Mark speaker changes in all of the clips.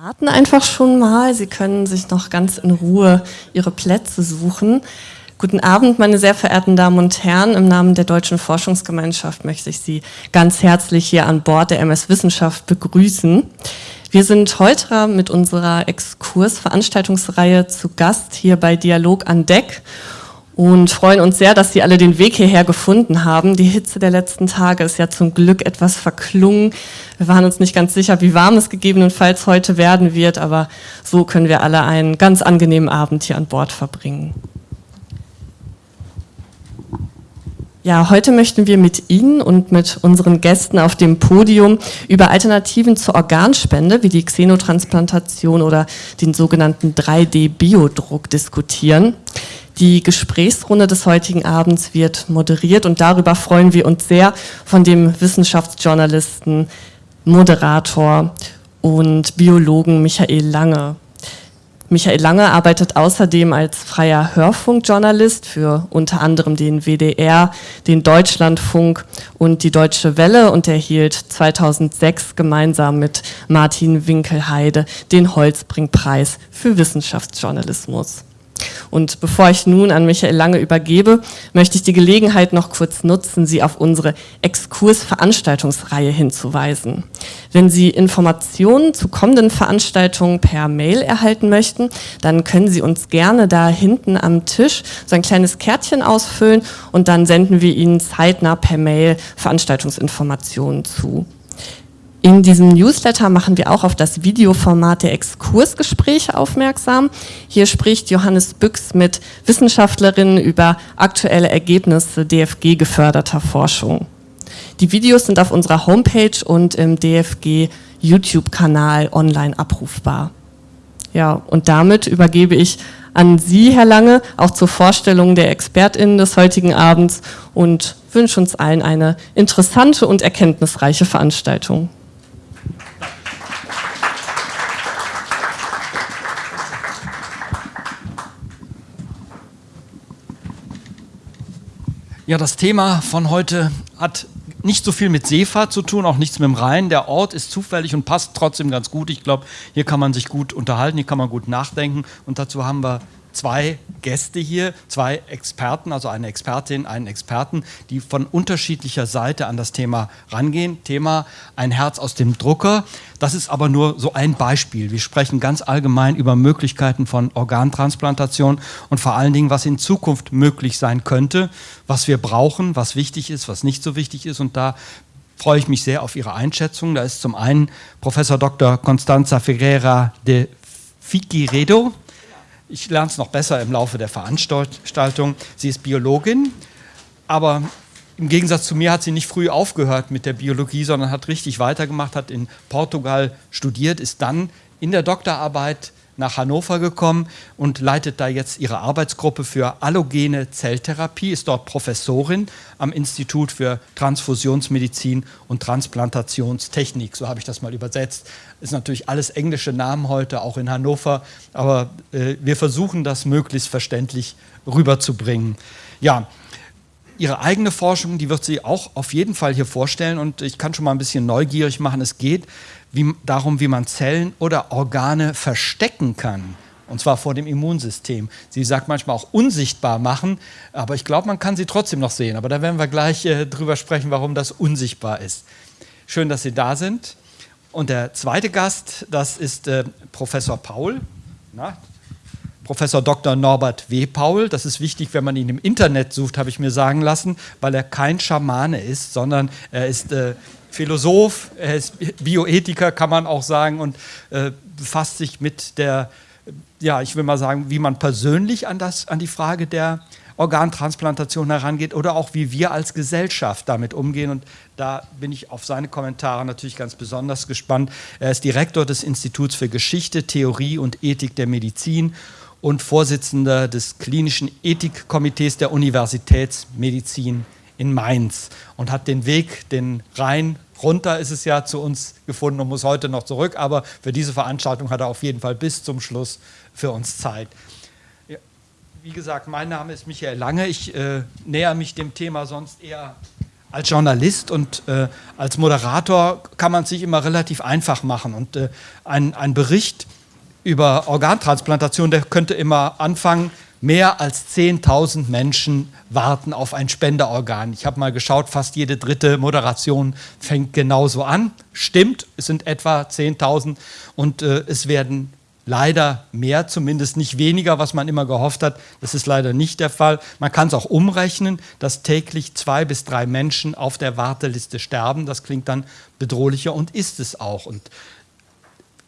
Speaker 1: starten einfach schon mal. Sie können sich noch ganz in Ruhe Ihre Plätze suchen. Guten Abend, meine sehr verehrten Damen und Herren. Im Namen der Deutschen Forschungsgemeinschaft möchte ich Sie ganz herzlich hier an Bord der MS Wissenschaft begrüßen. Wir sind heute mit unserer Exkursveranstaltungsreihe zu Gast hier bei Dialog an Deck und freuen uns sehr, dass Sie alle den Weg hierher gefunden haben. Die Hitze der letzten Tage ist ja zum Glück etwas verklungen. Wir waren uns nicht ganz sicher, wie warm es gegebenenfalls heute werden wird, aber so können wir alle einen ganz angenehmen Abend hier an Bord verbringen. Ja, heute möchten wir mit Ihnen und mit unseren Gästen auf dem Podium über Alternativen zur Organspende wie die Xenotransplantation oder den sogenannten 3D-Biodruck diskutieren. Die Gesprächsrunde des heutigen Abends wird moderiert und darüber freuen wir uns sehr von dem Wissenschaftsjournalisten, Moderator und Biologen Michael Lange. Michael Lange arbeitet außerdem als freier Hörfunkjournalist für unter anderem den WDR, den Deutschlandfunk und die Deutsche Welle und erhielt 2006 gemeinsam mit Martin Winkelheide den Holzbringpreis für Wissenschaftsjournalismus. Und bevor ich nun an Michael Lange übergebe, möchte ich die Gelegenheit noch kurz nutzen, Sie auf unsere Exkurs-Veranstaltungsreihe hinzuweisen. Wenn Sie Informationen zu kommenden Veranstaltungen per Mail erhalten möchten, dann können Sie uns gerne da hinten am Tisch so ein kleines Kärtchen ausfüllen und dann senden wir Ihnen zeitnah per Mail Veranstaltungsinformationen zu. In diesem Newsletter machen wir auch auf das Videoformat der Exkursgespräche aufmerksam. Hier spricht Johannes Büchs mit Wissenschaftlerinnen über aktuelle Ergebnisse DFG geförderter Forschung. Die Videos sind auf unserer Homepage und im DFG YouTube-Kanal online abrufbar. Ja, und damit übergebe ich an Sie, Herr Lange, auch zur Vorstellung der ExpertInnen des heutigen Abends und wünsche uns allen eine interessante und erkenntnisreiche Veranstaltung.
Speaker 2: Ja, das Thema von heute hat nicht so viel mit Seefahrt zu tun, auch nichts mit dem Rhein. Der Ort ist zufällig und passt trotzdem ganz gut. Ich glaube, hier kann man sich gut unterhalten, hier kann man gut nachdenken. Und dazu haben wir zwei Gäste hier, zwei Experten, also eine Expertin, einen Experten, die von unterschiedlicher Seite an das Thema rangehen. Thema ein Herz aus dem Drucker. Das ist aber nur so ein Beispiel. Wir sprechen ganz allgemein über Möglichkeiten von Organtransplantation und vor allen Dingen, was in Zukunft möglich sein könnte, was wir brauchen, was wichtig ist, was nicht so wichtig ist. Und da freue ich mich sehr auf Ihre Einschätzung. Da ist zum einen Professor Dr. Constanza Ferreira de Figueiredo. Ich lerne es noch besser im Laufe der Veranstaltung. Sie ist Biologin, aber im Gegensatz zu mir hat sie nicht früh aufgehört mit der Biologie, sondern hat richtig weitergemacht, hat in Portugal studiert, ist dann in der Doktorarbeit nach Hannover gekommen und leitet da jetzt ihre Arbeitsgruppe für allogene Zelltherapie, ist dort Professorin am Institut für Transfusionsmedizin und Transplantationstechnik, so habe ich das mal übersetzt. Ist natürlich alles englische Namen heute, auch in Hannover, aber äh, wir versuchen das möglichst verständlich rüberzubringen. Ja, ihre eigene Forschung, die wird sie auch auf jeden Fall hier vorstellen und ich kann schon mal ein bisschen neugierig machen. Es geht wie, darum, wie man Zellen oder Organe verstecken kann. Und zwar vor dem Immunsystem. Sie sagt manchmal auch unsichtbar machen, aber ich glaube, man kann sie trotzdem noch sehen. Aber da werden wir gleich äh, drüber sprechen, warum das unsichtbar ist. Schön, dass Sie da sind. Und der zweite Gast, das ist äh, Professor Paul. Na, Professor Dr. Norbert W. Paul. Das ist wichtig, wenn man ihn im Internet sucht, habe ich mir sagen lassen, weil er kein Schamane ist, sondern er ist äh, Philosoph, er ist Bioethiker, kann man auch sagen, und äh, befasst sich mit der, ja, ich will mal sagen, wie man persönlich an, das, an die Frage der Organtransplantation herangeht oder auch wie wir als Gesellschaft damit umgehen. Und da bin ich auf seine Kommentare natürlich ganz besonders gespannt. Er ist Direktor des Instituts für Geschichte, Theorie und Ethik der Medizin und Vorsitzender des klinischen Ethikkomitees der Universitätsmedizin in Mainz und hat den Weg, den Rhein runter ist es ja zu uns gefunden und muss heute noch zurück, aber für diese Veranstaltung hat er auf jeden Fall bis zum Schluss für uns Zeit. Wie gesagt, mein Name ist Michael Lange. Ich äh, näher mich dem Thema sonst eher als Journalist und äh, als Moderator kann man es sich immer relativ einfach machen. Und äh, ein, ein Bericht über Organtransplantation, der könnte immer anfangen, mehr als 10.000 Menschen warten auf ein Spenderorgan. Ich habe mal geschaut, fast jede dritte Moderation fängt genauso an. Stimmt, es sind etwa 10.000 und äh, es werden leider mehr, zumindest nicht weniger, was man immer gehofft hat. Das ist leider nicht der Fall. Man kann es auch umrechnen, dass täglich zwei bis drei Menschen auf der Warteliste sterben. Das klingt dann bedrohlicher und ist es auch. Und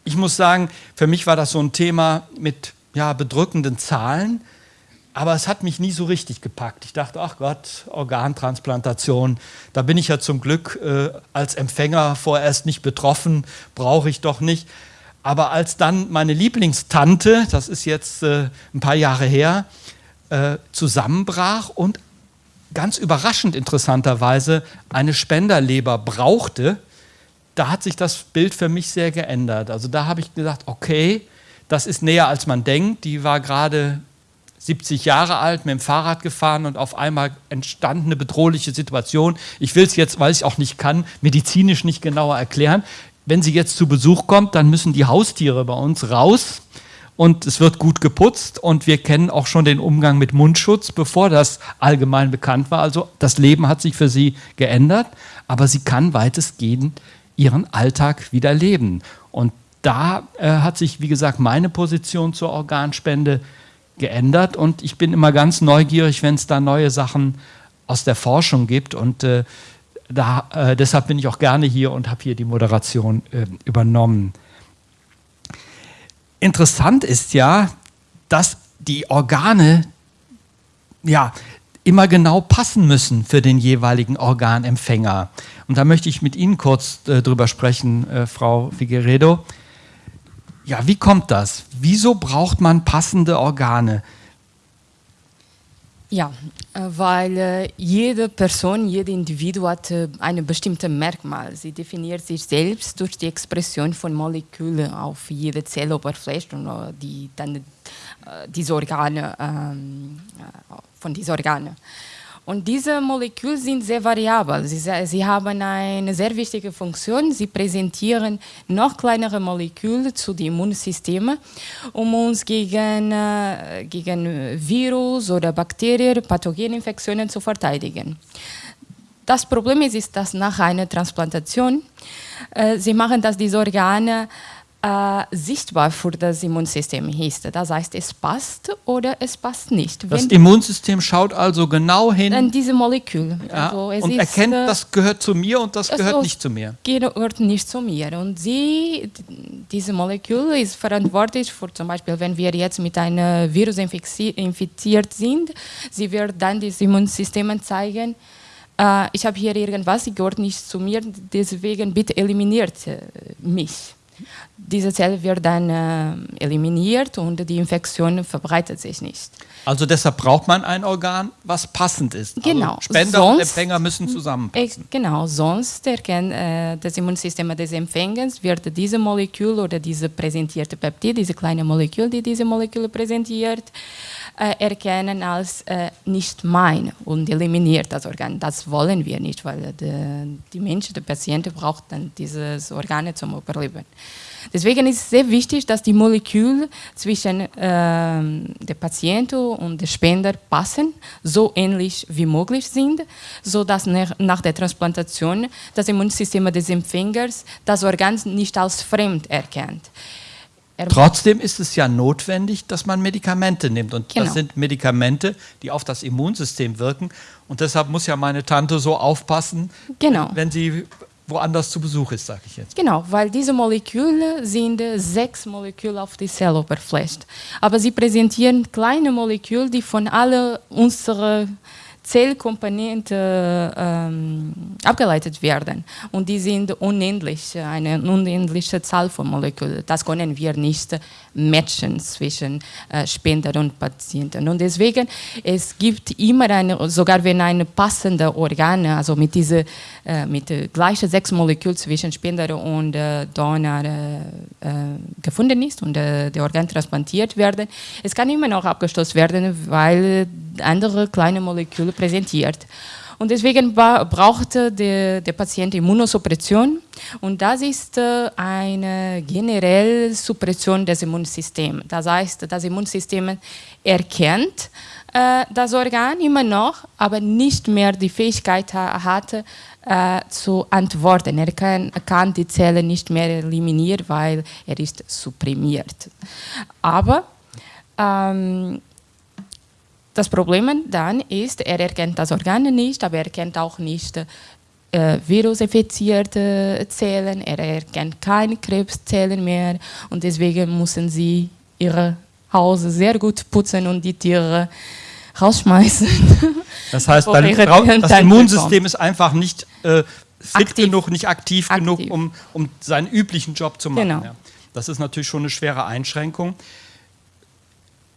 Speaker 2: ich muss sagen, für mich war das so ein Thema mit ja, bedrückenden Zahlen, aber es hat mich nie so richtig gepackt. Ich dachte, ach Gott, Organtransplantation, da bin ich ja zum Glück äh, als Empfänger vorerst nicht betroffen, brauche ich doch nicht. Aber als dann meine Lieblingstante, das ist jetzt äh, ein paar Jahre her, äh, zusammenbrach und ganz überraschend interessanterweise eine Spenderleber brauchte, da hat sich das Bild für mich sehr geändert. Also da habe ich gesagt, okay, das ist näher als man denkt. Die war gerade 70 Jahre alt, mit dem Fahrrad gefahren und auf einmal entstand eine bedrohliche Situation. Ich will es jetzt, weil ich auch nicht kann, medizinisch nicht genauer erklären wenn sie jetzt zu Besuch kommt, dann müssen die Haustiere bei uns raus und es wird gut geputzt und wir kennen auch schon den Umgang mit Mundschutz, bevor das allgemein bekannt war. Also das Leben hat sich für sie geändert, aber sie kann weitestgehend ihren Alltag wieder leben. Und da äh, hat sich, wie gesagt, meine Position zur Organspende geändert und ich bin immer ganz neugierig, wenn es da neue Sachen aus der Forschung gibt und äh, da, äh, deshalb bin ich auch gerne hier und habe hier die Moderation äh, übernommen. Interessant ist ja, dass die Organe ja, immer genau passen müssen für den jeweiligen Organempfänger. Und da möchte ich mit Ihnen kurz äh, drüber sprechen, äh, Frau Figueredo. Ja, wie kommt das? Wieso braucht man passende Organe?
Speaker 3: Ja, äh, weil äh, jede Person, jede Individuum hat äh, ein bestimmtes Merkmal. Sie definiert sich selbst durch die Expression von Molekülen auf jede Zelloberfläche und die dann diese Organe, ähm, von diesen Organen. Und diese Moleküle sind sehr variabel. Sie, sie, haben eine sehr wichtige Funktion. Sie präsentieren noch kleinere Moleküle zu den Immunsystemen, um uns gegen, äh, gegen Virus oder Bakterien, Pathogeninfektionen zu verteidigen. Das Problem ist, ist dass nach einer Transplantation, äh, sie machen, dass diese Organe äh, sichtbar für das Immunsystem ist. Das heißt, es passt oder es passt nicht.
Speaker 2: Das Wenn Immunsystem schaut also genau hin.
Speaker 3: An diese Molekül.
Speaker 2: Ja, also und erkennt, äh, das gehört zu mir und das gehört also nicht zu mir.
Speaker 3: Gehört nicht zu mir. Und sie, diese Molekül ist verantwortlich für zum Beispiel, wenn wir jetzt mit einem Virus infiziert sind, sie wird dann das Immunsystem zeigen, äh, ich habe hier irgendwas, sie gehört nicht zu mir, deswegen bitte eliminiert äh, mich diese Zelle wird dann äh, eliminiert und die Infektion verbreitet sich nicht.
Speaker 2: Also deshalb braucht man ein Organ, was passend ist.
Speaker 3: Also genau.
Speaker 2: Also Spender sonst, und Empfänger müssen zusammenpassen.
Speaker 3: Äh, genau, sonst erkennt äh, das Immunsystem des Empfängers, wird diese Molekül oder diese präsentierte Peptid, diese kleine Molekül, die diese Moleküle präsentiert, erkennen als äh, nicht mein und eliminiert das Organ. Das wollen wir nicht, weil die, die Mensch, der Patient braucht dann dieses Organ zum Überleben. Deswegen ist es sehr wichtig, dass die Moleküle zwischen äh, dem Patienten und dem Spender passen, so ähnlich wie möglich sind, sodass nach der Transplantation das Immunsystem des Empfängers das Organ nicht als fremd erkennt.
Speaker 2: Trotzdem ist es ja notwendig, dass man Medikamente nimmt. Und genau. das sind Medikamente, die auf das Immunsystem wirken. Und deshalb muss ja meine Tante so aufpassen, genau. wenn sie woanders zu Besuch ist, sage ich jetzt.
Speaker 3: Genau, weil diese Moleküle sind sechs Moleküle auf der Zelloberfläche. Aber sie präsentieren kleine Moleküle, die von allen unseren Zellkomponenten ähm, abgeleitet werden. Und die sind unendlich, eine unendliche Zahl von Molekülen. Das können wir nicht matchen zwischen äh, Spender und Patienten. Und deswegen, es gibt immer eine, sogar wenn ein passender Organ, also mit diese, äh, mit gleichen sechs Molekülen zwischen Spender und äh, äh, äh, gefunden ist und äh, der Organ transplantiert werden, es kann immer noch abgestoßen werden, weil andere kleine Moleküle präsentiert. Und deswegen brauchte der, der Patient Immunosuppression und das ist äh, eine generelle Suppression des Immunsystems. Das heißt, das Immunsystem erkennt äh, das Organ immer noch, aber nicht mehr die Fähigkeit hat, äh, zu antworten. Er kann, kann, die Zelle nicht mehr eliminieren, weil er ist supprimiert. Aber ähm, das Problem dann ist, er erkennt das Organ nicht, aber er erkennt auch nicht äh, virusinfizierte Zellen, er erkennt keine Krebszellen mehr und deswegen müssen sie ihre Hause sehr gut putzen und die Tiere rausschmeißen.
Speaker 2: Das heißt, das Immunsystem ist einfach nicht äh, fit aktiv. genug, nicht aktiv, aktiv, genug, um, um seinen üblichen Job zu machen. Genau. Ja. Das ist natürlich schon eine schwere Einschränkung.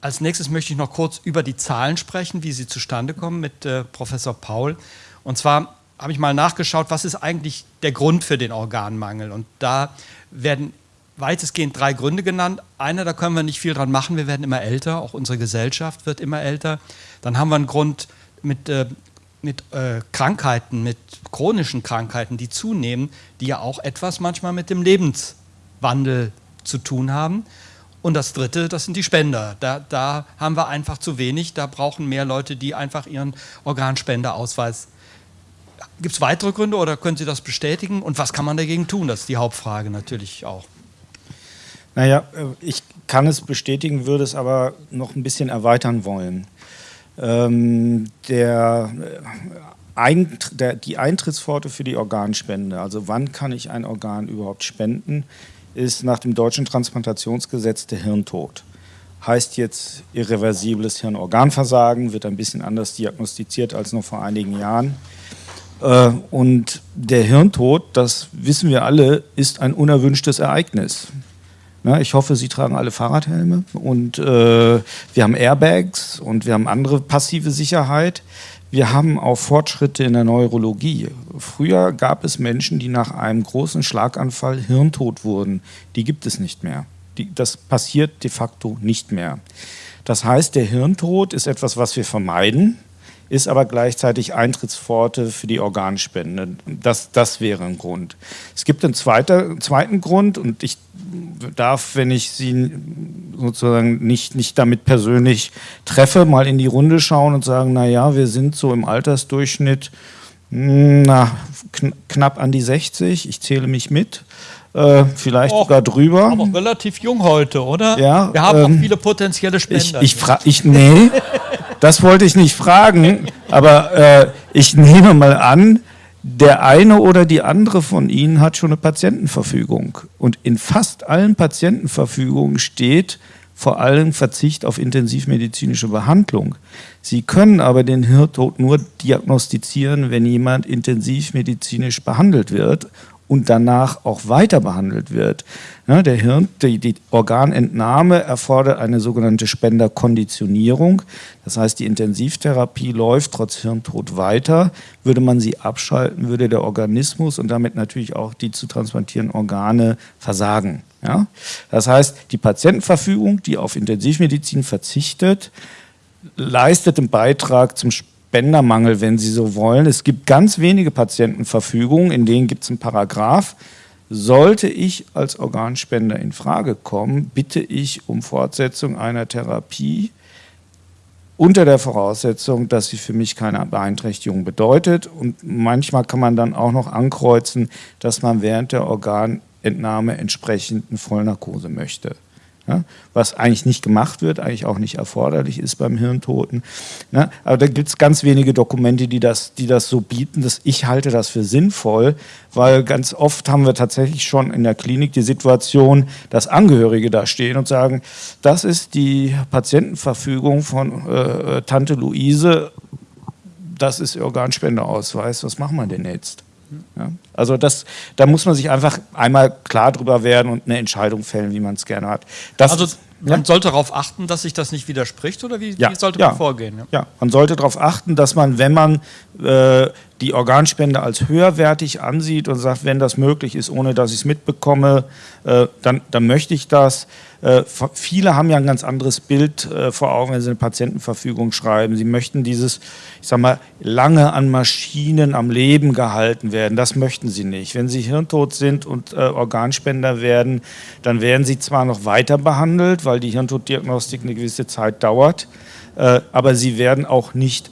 Speaker 2: Als nächstes möchte ich noch kurz über die Zahlen sprechen, wie sie zustande kommen mit äh, Professor Paul. Und zwar habe ich mal nachgeschaut, was ist eigentlich der Grund für den Organmangel. Und da werden weitestgehend drei Gründe genannt. Einer, da können wir nicht viel dran machen, wir werden immer älter, auch unsere Gesellschaft wird immer älter. Dann haben wir einen Grund mit, äh, mit äh, Krankheiten, mit chronischen Krankheiten, die zunehmen, die ja auch etwas manchmal mit dem Lebenswandel zu tun haben. Und das Dritte, das sind die Spender. Da, da haben wir einfach zu wenig. Da brauchen mehr Leute, die einfach ihren Organspendeausweis. Gibt es weitere Gründe oder können Sie das bestätigen? Und was kann man dagegen tun? Das ist die Hauptfrage natürlich auch.
Speaker 4: Naja, äh, ich kann es bestätigen, würde es aber noch ein bisschen erweitern wollen. Ähm, der, äh, Eint der, die Eintrittspforte für die Organspende, also wann kann ich ein Organ überhaupt spenden, ist nach dem deutschen Transplantationsgesetz der Hirntod. Heißt jetzt irreversibles Hirnorganversagen, wird ein bisschen anders diagnostiziert als noch vor einigen Jahren. Äh, und der Hirntod, das wissen wir alle, ist ein unerwünschtes Ereignis. Ich hoffe, Sie tragen alle Fahrradhelme und äh, wir haben Airbags und wir haben andere passive Sicherheit. Wir haben auch Fortschritte in der Neurologie. Früher gab es Menschen, die nach einem großen Schlaganfall hirntot wurden. Die gibt es nicht mehr. Die, das passiert de facto nicht mehr. Das heißt, der Hirntod ist etwas, was wir vermeiden, ist aber gleichzeitig Eintrittspforte für die Organspende. Das, das wäre ein Grund. Es gibt einen zweiter, zweiten Grund und ich darf, wenn ich Sie sozusagen nicht, nicht damit persönlich treffe, mal in die Runde schauen und sagen, naja, wir sind so im Altersdurchschnitt hm, na, kn knapp an die 60, ich zähle mich mit. Äh, vielleicht Och, sogar drüber.
Speaker 2: Aber relativ jung heute, oder?
Speaker 4: Ja.
Speaker 2: Wir haben ähm, auch viele potenzielle Spender.
Speaker 4: Ich, ich, ich nee, das wollte ich nicht fragen, aber äh, ich nehme mal an, der eine oder die andere von Ihnen hat schon eine Patientenverfügung. Und in fast allen Patientenverfügungen steht vor allem Verzicht auf intensivmedizinische Behandlung. Sie können aber den Hirntod nur diagnostizieren, wenn jemand intensivmedizinisch behandelt wird und danach auch weiter behandelt wird. Ja, der Hirn, die, die, Organentnahme erfordert eine sogenannte Spenderkonditionierung. Das heißt, die Intensivtherapie läuft trotz Hirntod weiter. Würde man sie abschalten, würde der Organismus und damit natürlich auch die zu transplantierenden Organe versagen. Ja? Das heißt, die Patientenverfügung, die auf Intensivmedizin verzichtet, leistet einen Beitrag zum Spendermangel, wenn Sie so wollen. Es gibt ganz wenige Patientenverfügungen, in denen gibt es einen Paragraph. Sollte ich als Organspender in Frage kommen, bitte ich um Fortsetzung einer Therapie unter der Voraussetzung, dass sie für mich keine Beeinträchtigung bedeutet. Und manchmal kann man dann auch noch ankreuzen, dass man während der Organentnahme entsprechend eine Vollnarkose möchte. Ja, was eigentlich nicht gemacht wird, eigentlich auch nicht erforderlich ist beim Hirntoten. Ja, aber da gibt es ganz wenige Dokumente, die das, die das so bieten. Das, ich halte das für sinnvoll, weil ganz oft haben wir tatsächlich schon in der Klinik die Situation, dass Angehörige da stehen und sagen, das ist die Patientenverfügung von äh, Tante Luise, das ist Organspendeausweis, was machen wir denn jetzt? Ja? Also das, da muss man sich einfach einmal klar drüber werden und eine Entscheidung fällen, wie man es gerne hat.
Speaker 2: Das also man ja? sollte darauf achten, dass sich das nicht widerspricht oder wie,
Speaker 4: ja,
Speaker 2: wie sollte
Speaker 4: man
Speaker 2: vorgehen?
Speaker 4: Ja. man sollte darauf achten, dass man, wenn man äh, die Organspende als höherwertig ansieht und sagt, wenn das möglich ist, ohne dass ich es mitbekomme, äh, dann, dann möchte ich das. Äh, viele haben ja ein ganz anderes Bild äh, vor Augen, wenn sie eine Patientenverfügung schreiben. Sie möchten dieses, ich sag mal, lange an Maschinen am Leben gehalten werden. Das möchten sie nicht. Wenn sie hirntot sind und äh, Organspender werden, dann werden sie zwar noch weiter behandelt, weil die Hirntoddiagnostik eine gewisse Zeit dauert, aber sie werden auch nicht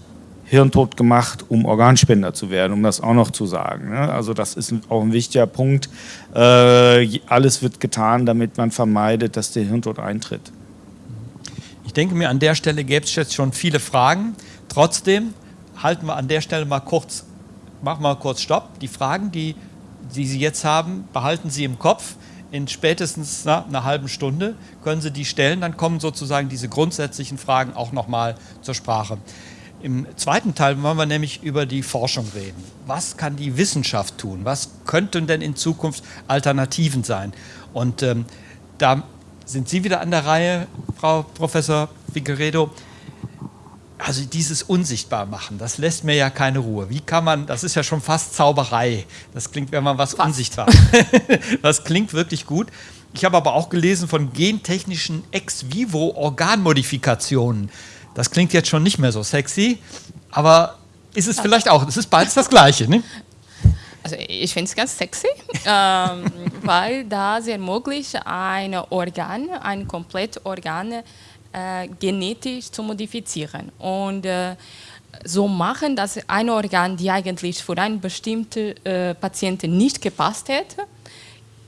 Speaker 4: hirntot gemacht, um Organspender zu werden, um das auch noch zu sagen. Ne? Also das ist auch ein wichtiger Punkt. Äh, alles wird getan, damit man vermeidet, dass der Hirntod eintritt.
Speaker 2: Ich denke mir, an der Stelle gäbe es jetzt schon viele Fragen. Trotzdem halten wir an der Stelle mal kurz, machen wir kurz Stopp. Die Fragen, die, die Sie jetzt haben, behalten Sie im Kopf. In spätestens na, einer halben Stunde können Sie die stellen, dann kommen sozusagen diese grundsätzlichen Fragen auch nochmal zur Sprache. Im zweiten Teil wollen wir nämlich über die Forschung reden. Was kann die Wissenschaft tun? Was könnten denn in Zukunft Alternativen sein? Und ähm, da sind Sie wieder an der Reihe, Frau Professor Figueredo. Also dieses Unsichtbar machen, das lässt mir ja keine Ruhe. Wie kann man, das ist ja schon fast Zauberei. Das klingt, wenn man was fast. unsichtbar Das klingt wirklich gut. Ich habe aber auch gelesen von gentechnischen Ex-vivo-Organmodifikationen. Das klingt jetzt schon nicht mehr so sexy, aber ist es vielleicht auch. Es ist beides das Gleiche, ne?
Speaker 3: Also ich finde es ganz sexy, ähm, weil da es ermöglicht, ein Organ, ein komplett Organ äh, genetisch zu modifizieren. Und äh, so machen, dass ein Organ, die eigentlich für einen bestimmten äh, Patienten nicht gepasst hätte,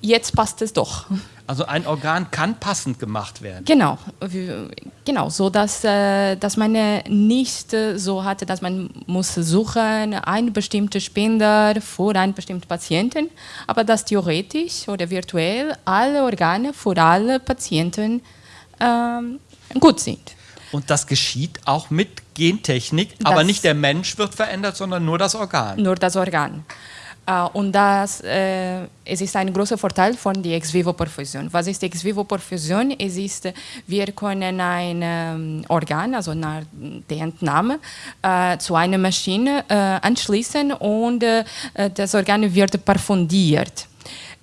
Speaker 3: jetzt passt es doch.
Speaker 2: Also ein Organ kann passend gemacht werden.
Speaker 3: Genau, genau, so dass, äh, dass man nicht so hatte, dass man muss suchen einen bestimmten Spender für einen bestimmten Patienten, aber dass theoretisch oder virtuell alle Organe für alle Patienten ähm, gut sind.
Speaker 2: Und das geschieht auch mit Gentechnik, das aber nicht der Mensch wird verändert, sondern nur das Organ.
Speaker 3: Nur das Organ. Uh, und das, es ist ein großer Vorteil von der Ex-vivo-Perfusion. Was ist Ex-vivo-Perfusion? Es ist, wir können ein Organ, also nach der Entnahme, zu einer Maschine anschließen und das Organ wird perfundiert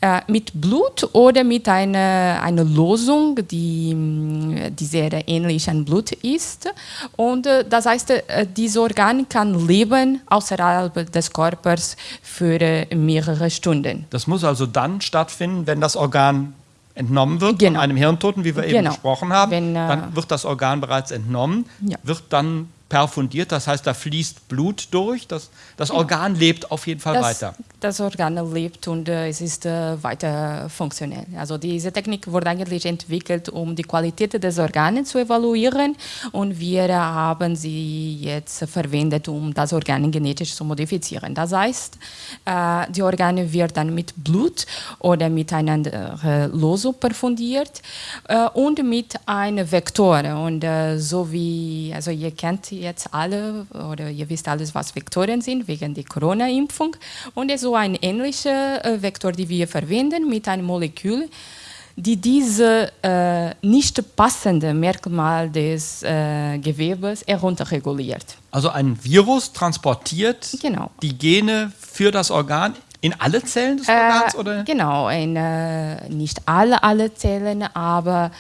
Speaker 3: äh, mit Blut oder mit einer, einer Losung, die, mm, die sehr ähnlich an Blut ist. Und äh, das heißt, äh, dieses Organ kann leben außerhalb des Körpers für äh, mehrere Stunden.
Speaker 2: Das muss also dann stattfinden, wenn das Organ entnommen wird genau. von einem Hirntoten, wie wir eben genau. besprochen haben. Wenn, äh, dann wird das Organ bereits entnommen, ja. wird dann perfundiert, das heißt, da fließt Blut durch. Das, das Organ lebt auf jeden Fall
Speaker 3: das,
Speaker 2: weiter.
Speaker 3: Das Organ lebt und äh, es ist äh, weiter funktionell. Also diese Technik wurde eigentlich entwickelt, um die Qualität des Organs zu evaluieren und wir haben sie jetzt verwendet, um das Organ genetisch zu modifizieren. Das heißt, äh, die Organe wird dann mit Blut oder mit einer äh, Losung perfundiert äh, und mit einem Vektor. Und äh, so wie, also ihr kennt jetzt alle oder ihr wisst alles, was Vektoren sind, wegen der Corona-Impfung. Und es ist so ein ähnlicher äh, Vektor, den wir verwenden mit einem Molekül, die diese äh, nicht passende Merkmal des äh, Gewebes herunterreguliert.
Speaker 2: Also ein Virus transportiert genau. die Gene für das Organ in alle Zellen des Organs?
Speaker 3: Äh, oder? Genau, in, äh, nicht alle, alle Zellen, aber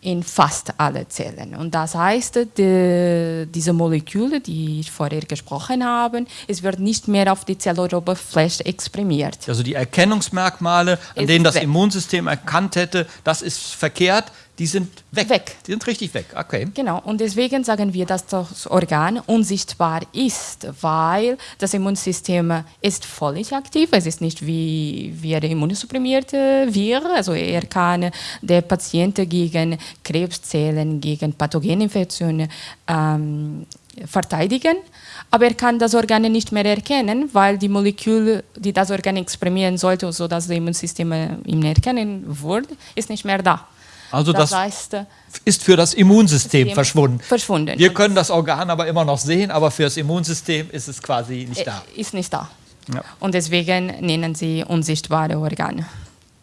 Speaker 3: in fast alle Zellen. Und das heißt, die, diese Moleküle, die ich vorher gesprochen habe, es wird nicht mehr auf die Zelloberfläche exprimiert.
Speaker 2: Also die Erkennungsmerkmale, an denen das. Immunsystem erkannt hätte, das ist verkehrt, die sind weg. weg. Die sind richtig weg. Okay.
Speaker 3: Genau. Und deswegen sagen wir, dass das Organ unsichtbar ist, weil das Immunsystem ist völlig aktiv. Es ist nicht wie, wie er immunsupprimiert wäre. Also er kann der Patient gegen Krebszellen, gegen Pathogeninfektionen ähm, verteidigen, aber er kann das Organ nicht mehr erkennen, weil die Moleküle, die das Organ exprimieren sollte, sodass das Immunsystem ihn erkennen würde, ist nicht mehr da.
Speaker 2: Also das, das heißt, äh, ist für das Immunsystem verschwunden.
Speaker 3: verschwunden.
Speaker 2: Wir können das Organ aber immer noch sehen, aber für das Immunsystem ist es quasi nicht da.
Speaker 3: Ist nicht da. Ja. Und deswegen nennen sie unsichtbare Organe.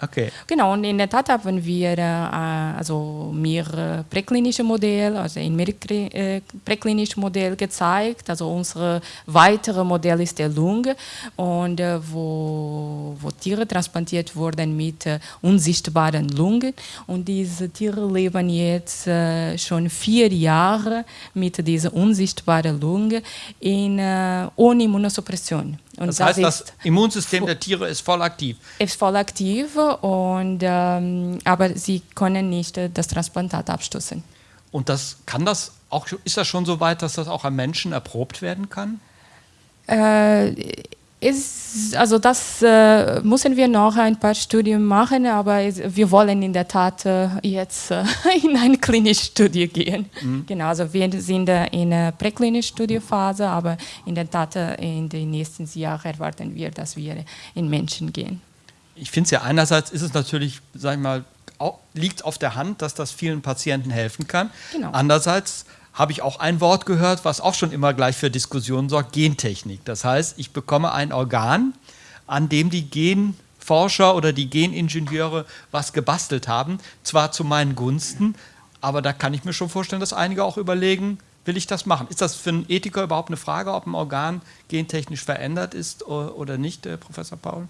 Speaker 2: Okay.
Speaker 3: Genau, und in der Tat haben wir äh, also mehrere präklinische Modelle, also ein äh, präklinisches Modell gezeigt. Also unser weiteres Modell ist der Lunge, und, äh, wo, wo Tiere transplantiert wurden mit äh, unsichtbaren Lungen. Und diese Tiere leben jetzt äh, schon vier Jahre mit dieser unsichtbaren Lunge in, ohne Immunosuppression.
Speaker 2: Und das, das heißt, das Immunsystem der Tiere ist voll aktiv.
Speaker 3: Ist voll aktiv, und, ähm, aber sie können nicht äh, das Transplantat abstoßen.
Speaker 2: Und das kann das auch, ist das schon so weit, dass das auch am Menschen erprobt werden kann?
Speaker 3: Äh, ist, also das äh, müssen wir noch ein paar Studien machen, aber wir wollen in der Tat äh, jetzt äh, in eine klinische Studie gehen. Mhm. Genau, also wir sind in der präklinischen Studiephase, aber in der Tat äh, in den nächsten Jahren erwarten wir, dass wir in Menschen gehen.
Speaker 2: Ich finde es ja einerseits ist es natürlich, sag ich mal, liegt auf der Hand, dass das vielen Patienten helfen kann. Genau. Andererseits habe ich auch ein Wort gehört, was auch schon immer gleich für Diskussionen sorgt, Gentechnik. Das heißt, ich bekomme ein Organ, an dem die Genforscher oder die Geningenieure was gebastelt haben, zwar zu meinen Gunsten, aber da kann ich mir schon vorstellen, dass einige auch überlegen, will ich das machen? Ist das für einen Ethiker überhaupt eine Frage, ob ein Organ gentechnisch verändert ist oder nicht, äh, Professor Paul?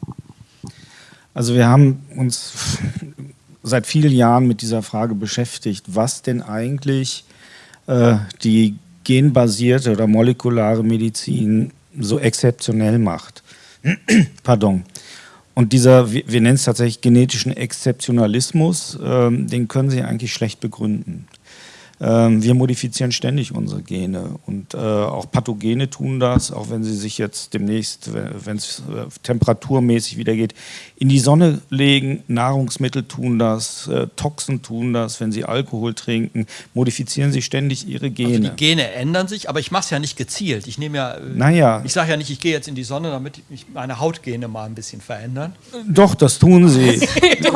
Speaker 4: Also wir haben uns seit vielen Jahren mit dieser Frage beschäftigt, was denn eigentlich die genbasierte oder molekulare Medizin so exzeptionell macht. Pardon. Und dieser, wir, nennen es tatsächlich genetischen Exzeptionalismus, äh, den können Sie eigentlich schlecht begründen. Ähm, wir modifizieren ständig unsere Gene und äh, auch Pathogene tun das, auch wenn sie sich jetzt demnächst, wenn es äh, temperaturmäßig wieder geht, in die Sonne legen. Nahrungsmittel tun das, äh, Toxen tun das, wenn sie Alkohol trinken, modifizieren sie ständig ihre Gene. Also
Speaker 2: die Gene ändern sich, aber ich mache es ja nicht gezielt. Ich nehme ja,
Speaker 4: naja.
Speaker 2: ich sage ja nicht, ich gehe jetzt in die Sonne, damit ich meine Hautgene mal ein bisschen verändern.
Speaker 4: Doch, das tun sie.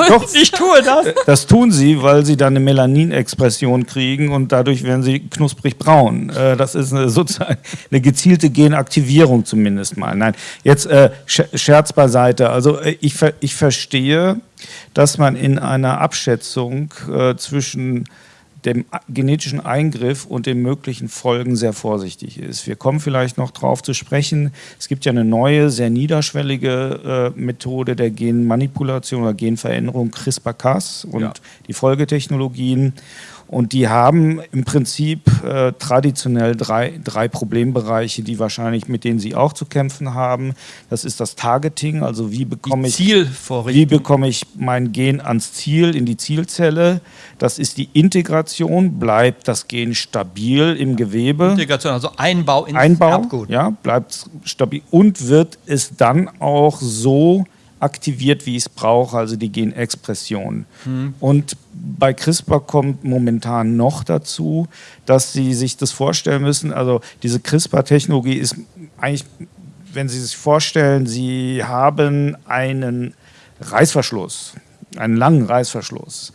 Speaker 2: Doch, ich tue das.
Speaker 4: Das tun sie, weil sie dann eine Melaninexpression kriegen und dadurch werden sie knusprig braun. Äh, das ist eine, sozusagen eine gezielte Genaktivierung zumindest mal. Nein, jetzt äh, Scherz beiseite. Also äh, ich, ich verstehe, dass man in einer Abschätzung äh, zwischen dem genetischen Eingriff und den möglichen Folgen sehr vorsichtig ist. Wir kommen vielleicht noch darauf zu sprechen. Es gibt ja eine neue, sehr niederschwellige äh, Methode der Genmanipulation oder Genveränderung, CRISPR-Cas und ja. die Folgetechnologien. Und die haben im Prinzip äh, traditionell drei, drei Problembereiche, die wahrscheinlich mit denen sie auch zu kämpfen haben. Das ist das Targeting, also wie bekomme ich wie bekomme ich mein Gen ans Ziel in die Zielzelle. Das ist die Integration, bleibt das Gen stabil im Gewebe.
Speaker 2: Integration, also Einbau
Speaker 4: ins Einbau, Erbgut. Ja, bleibt stabil und wird es dann auch so aktiviert, wie ich es brauche, also die Genexpression. Mhm. Und bei CRISPR kommt momentan noch dazu, dass Sie sich das vorstellen müssen, also diese CRISPR-Technologie ist eigentlich, wenn Sie sich vorstellen, Sie haben einen Reißverschluss, einen langen Reißverschluss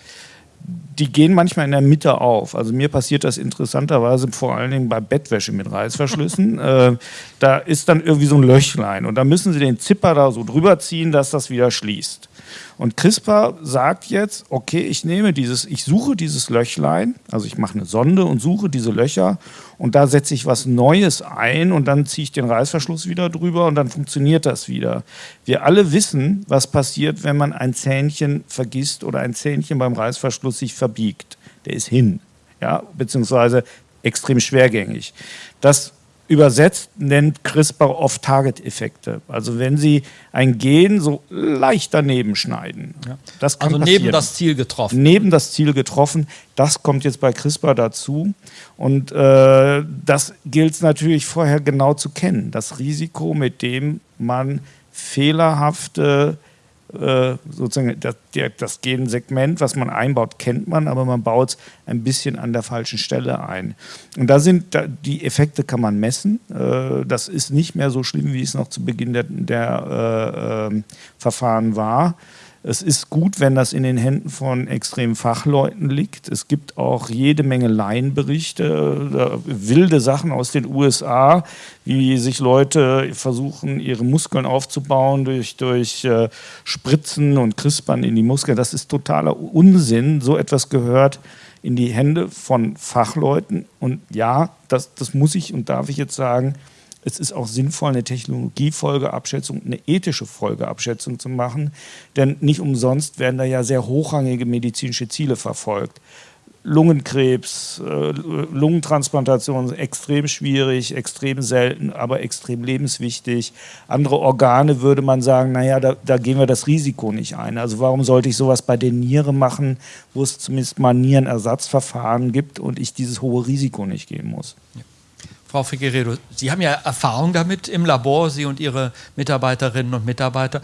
Speaker 4: die gehen manchmal in der Mitte auf. Also mir passiert das interessanterweise vor allen Dingen bei Bettwäsche mit Reißverschlüssen. äh, da ist dann irgendwie so ein Löchlein und da müssen Sie den Zipper da so drüber ziehen, dass das wieder schließt. Und CRISPR sagt jetzt, okay, ich nehme dieses, ich suche dieses Löchlein, also ich mache eine Sonde und suche diese Löcher und da setze ich was Neues ein und dann ziehe ich den Reißverschluss wieder drüber und dann funktioniert das wieder. Wir alle wissen, was passiert, wenn man ein Zähnchen vergisst oder ein Zähnchen beim Reißverschluss sich verbiegt. Der ist hin, ja, beziehungsweise extrem schwergängig. Das übersetzt nennt CRISPR Off-Target-Effekte. Also wenn Sie ein Gen so leicht daneben schneiden.
Speaker 2: Ja. Das kann also passieren. neben das Ziel getroffen.
Speaker 4: Neben das Ziel getroffen. Das kommt jetzt bei CRISPR dazu. Und äh, das gilt es natürlich vorher genau zu kennen. Das Risiko, mit dem man fehlerhafte äh, sozusagen das, das Gensegment, was man einbaut, kennt man, aber man baut es ein bisschen an der falschen Stelle ein. Und da sind die Effekte kann man messen. Äh, das ist nicht mehr so schlimm, wie es noch zu Beginn der, der äh, ähm, Verfahren war. Es ist gut, wenn das in den Händen von extremen Fachleuten liegt. Es gibt auch jede Menge Laienberichte, wilde Sachen aus den USA, wie sich Leute versuchen, ihre Muskeln aufzubauen durch, durch äh, Spritzen und Crispern in die Muskeln. Das ist totaler Unsinn. So etwas gehört in die Hände von Fachleuten. Und ja, das, das muss ich und darf ich jetzt sagen, es ist auch sinnvoll, eine Technologiefolgeabschätzung, eine ethische Folgeabschätzung zu machen, denn nicht umsonst werden da ja sehr hochrangige medizinische Ziele verfolgt. Lungenkrebs, äh, Lungentransplantation extrem schwierig, extrem selten, aber extrem lebenswichtig. Andere Organe würde man sagen, naja, da, da gehen wir das Risiko nicht ein. Also warum sollte ich sowas bei den Nieren machen, wo es zumindest mal Nierenersatzverfahren gibt und ich dieses hohe Risiko nicht gehen muss?
Speaker 2: Ja. Frau Figueredo, Sie haben ja Erfahrung damit im Labor, Sie und Ihre Mitarbeiterinnen und Mitarbeiter.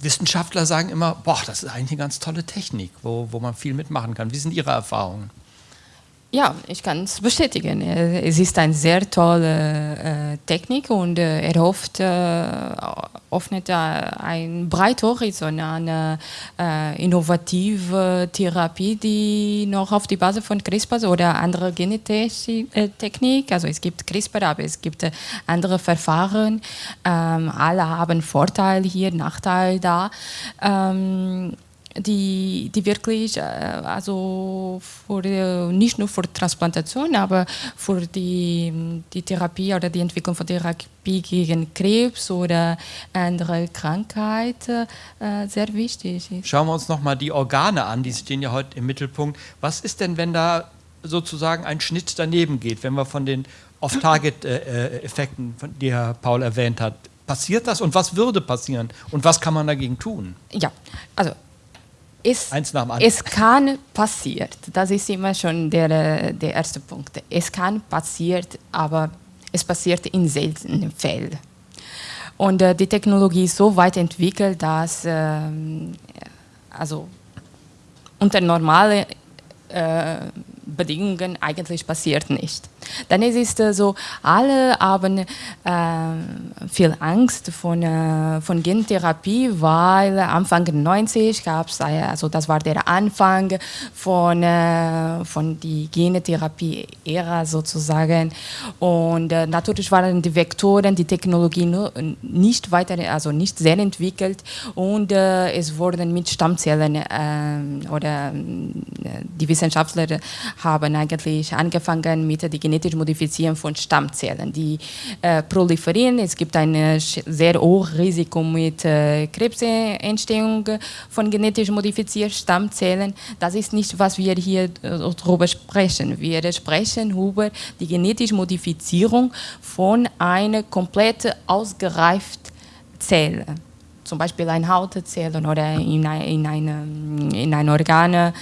Speaker 2: Wissenschaftler sagen immer, boah, das ist eigentlich eine ganz tolle Technik, wo, wo man viel mitmachen kann. Wie sind Ihre Erfahrungen?
Speaker 3: Ja, ich kann es bestätigen. Es ist eine sehr tolle äh, Technik und äh, er hofft, äh, öffnet ein breites Horizont an äh, innovative Therapie, die noch auf die Basis von CRISPR oder andere Genetechnik, also es gibt CRISPR, aber es gibt andere Verfahren. Ähm, alle haben Vorteile hier, Nachteile da. Ähm, die, die wirklich, äh, also für, nicht nur für Transplantation, aber für die, die Therapie oder die Entwicklung von Therapie gegen Krebs oder andere Krankheiten äh, sehr wichtig ist.
Speaker 2: Schauen wir uns nochmal die Organe an, die stehen ja heute im Mittelpunkt. Was ist denn, wenn da sozusagen ein Schnitt daneben geht, wenn wir von den Off-Target-Effekten, die Herr Paul erwähnt hat, passiert das und was würde passieren und was kann man dagegen tun?
Speaker 3: Ja, also es, es kann passieren. Das ist immer schon der, der erste Punkt. Es kann passieren, aber es passiert in seltenen Fällen. Und äh, die Technologie ist so weit entwickelt, dass äh, also unter normalen äh, Bedingungen eigentlich passiert nicht. Dann ist es so, alle haben äh, viel Angst von, äh, von Gentherapie, weil Anfang 90 gab es, äh, also das war der Anfang von, äh, von die Gentherapie-Ära sozusagen. Und äh, natürlich waren die Vektoren, die Technologie nicht weiter, also nicht sehr entwickelt und äh, es wurden mit Stammzellen oder die Wissenschaftler haben eigentlich angefangen mit der genetischen Modifizierung von Stammzellen, die äh, proliferieren. Es gibt ein äh, sehr hohes Risiko mit äh, Krebsentstehung von genetisch modifizierten Stammzellen. Das ist nicht, was wir hier äh, darüber sprechen. Wir sprechen über die genetische Modifizierung von einer komplett ausgereiften Zelle zum Beispiel ein Hautzellen oder in, ein, in, eine, in ein Organ, äh,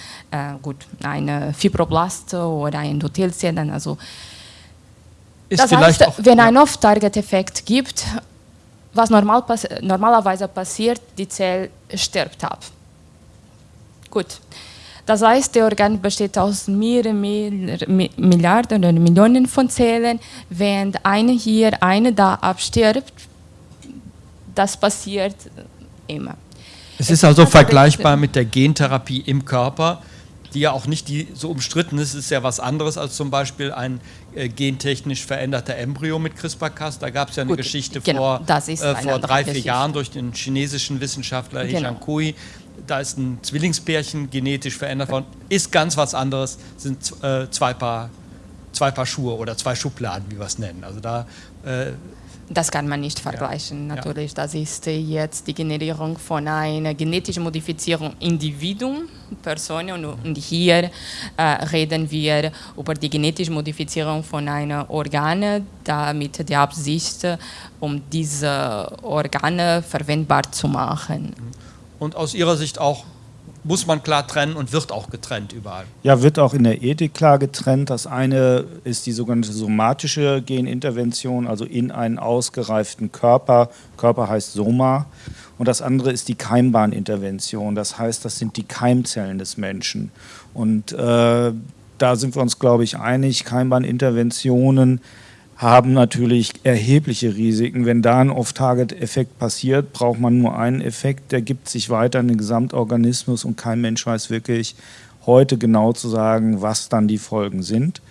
Speaker 3: gut, eine Fibroblast oder ein Endothelzellen. Also ist das heißt, auch, wenn ja. ein Off-Target-Effekt gibt, was normal pass normalerweise passiert, die Zelle stirbt ab. Gut. Das heißt, der Organ besteht aus mehreren Milliarden oder Millionen von Zellen. Wenn eine hier, eine da abstirbt, das passiert immer.
Speaker 2: Es, ist also vergleichbar mit der Gentherapie im Körper, die ja auch nicht die, so umstritten ist. Es ist ja was anderes als zum Beispiel ein äh, gentechnisch veränderter Embryo mit CRISPR-Cas. Da gab es ja eine Gut, Geschichte genau, vor, äh, vor drei, vier Jahren durch den chinesischen Wissenschaftler genau. He Kui. Da ist ein Zwillingspärchen genetisch verändert worden. Ist ganz was anderes, sind äh, zwei, Paar, zwei Paar Schuhe oder zwei Schubladen, wie wir es nennen. Also da äh,
Speaker 3: das kann man nicht vergleichen, ja. natürlich. Das ist jetzt die Generierung von einer genetischen Modifizierung Individuum, Person. Und, hier äh, reden wir über die genetische Modifizierung von einem Organ, damit die Absicht, um diese Organe verwendbar zu machen.
Speaker 2: Und aus Ihrer Sicht auch muss man klar trennen und wird auch getrennt überall.
Speaker 4: Ja, wird auch in der Ethik klar getrennt. Das eine ist die sogenannte somatische Genintervention, also in einen ausgereiften Körper. Körper heißt Soma. Und das andere ist die Keimbahnintervention. Das heißt, das sind die Keimzellen des Menschen. Und äh, da sind wir uns, glaube ich, einig. Keimbahninterventionen haben natürlich erhebliche Risiken. Wenn da ein Off-Target-Effekt passiert, braucht man nur einen Effekt, der gibt sich weiter in den Gesamtorganismus und kein Mensch weiß wirklich heute genau zu sagen, was dann die Folgen sind.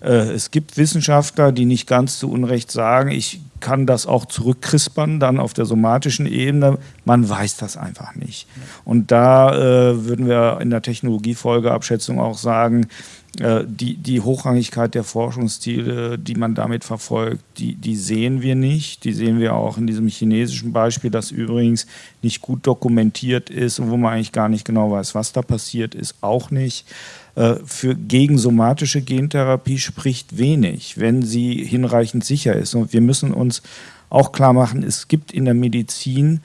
Speaker 4: Äh, es gibt Wissenschaftler, die nicht ganz zu Unrecht sagen, ich kann das auch zurückkrispern, dann auf der somatischen Ebene. Man weiß das einfach nicht. Und da äh, würden wir in der Technologiefolgeabschätzung auch sagen, äh, die, die Hochrangigkeit der Forschungsziele, die man damit verfolgt, die, die sehen wir nicht. Die sehen wir auch in diesem chinesischen Beispiel, das übrigens nicht gut dokumentiert ist und wo man eigentlich gar nicht genau weiß, was da passiert ist, auch nicht. Äh, für gegensomatische Gentherapie spricht wenig, wenn sie hinreichend sicher ist. Und wir müssen uns auch klar machen, es gibt in der Medizin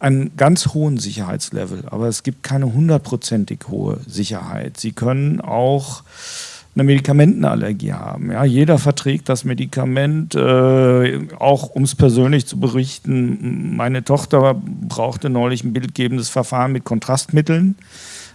Speaker 4: einen ganz hohen Sicherheitslevel, aber es gibt keine hundertprozentig hohe Sicherheit. Sie können auch eine Medikamentenallergie haben. Ja, jeder verträgt das Medikament, äh, auch um es persönlich zu berichten. Meine Tochter brauchte neulich ein bildgebendes Verfahren mit Kontrastmitteln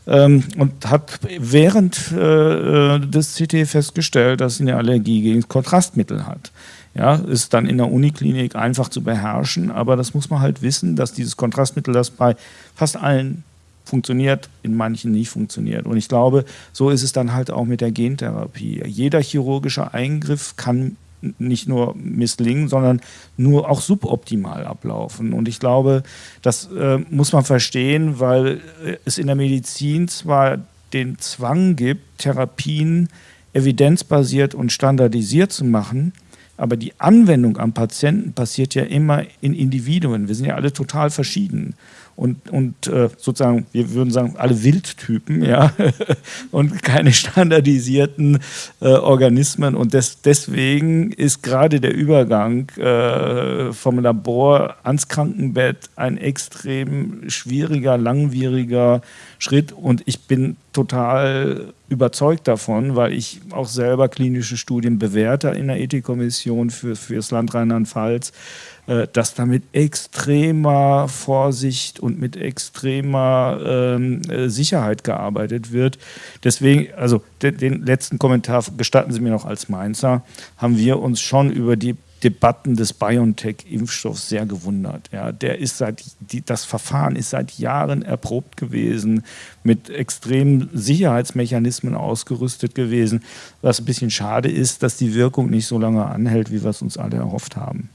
Speaker 4: ähm, und hat während äh, des CT festgestellt, dass sie eine Allergie gegen Kontrastmittel hat. Ja, ist dann in der Uniklinik einfach zu beherrschen, aber das muss man halt wissen, dass dieses Kontrastmittel, das bei fast allen funktioniert, in manchen nicht funktioniert. Und ich glaube, so ist es dann halt auch mit der Gentherapie. Jeder chirurgische Eingriff kann nicht nur misslingen, sondern nur auch suboptimal ablaufen. Und ich glaube, das äh, muss man verstehen, weil äh, es in der Medizin zwar den Zwang gibt, Therapien evidenzbasiert und standardisiert zu machen, aber die Anwendung am Patienten passiert ja immer in Individuen. Wir sind ja alle total verschieden und, und äh, sozusagen, wir würden sagen, alle Wildtypen, ja, und keine standardisierten äh, Organismen. Und des, deswegen ist gerade der Übergang äh, vom Labor ans Krankenbett ein extrem schwieriger, langwieriger Schritt. Und ich bin total überzeugt davon, weil ich auch selber klinische Studien bewerte in der Ethikkommission für, für das Land Rheinland-Pfalz äh, dass da mit extremer Vorsicht und mit extremer ähm, äh, Sicherheit gearbeitet wird. Deswegen, also den, den letzten Kommentar gestatten Sie mir noch als Mainzer, haben wir uns schon über die Debatten des BioNTech-Impfstoffs sehr gewundert. Ja, der ist seit, die, das Verfahren ist seit Jahren erprobt gewesen, mit extremen Sicherheitsmechanismen ausgerüstet gewesen. Was ein bisschen schade ist, dass die Wirkung nicht so lange anhält, wie wir es uns alle erhofft haben.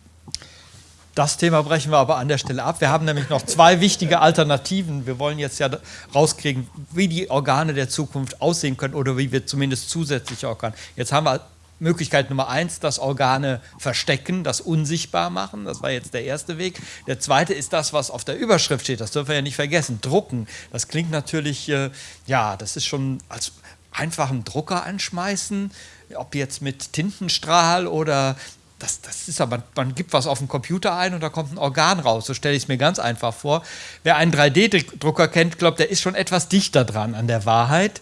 Speaker 2: Das Thema brechen wir aber an der Stelle ab. Wir haben nämlich noch zwei wichtige Alternativen. Wir wollen jetzt ja rauskriegen, wie die Organe der Zukunft aussehen können oder wie wir zumindest zusätzliche Organe. Jetzt haben wir Möglichkeit Nummer eins, das Organe verstecken, das unsichtbar machen. Das war jetzt der erste Weg. Der zweite ist das, was auf der Überschrift steht. Das dürfen wir ja nicht vergessen. Drucken. Das klingt natürlich, äh, ja, das ist schon als einfachen Drucker anschmeißen, ob jetzt mit Tintenstrahl oder das, das ist aber, man gibt was auf den Computer ein und da kommt ein Organ raus. So stelle ich es mir ganz einfach vor. Wer einen 3D-Drucker kennt, glaubt, der ist schon etwas dichter dran an der Wahrheit.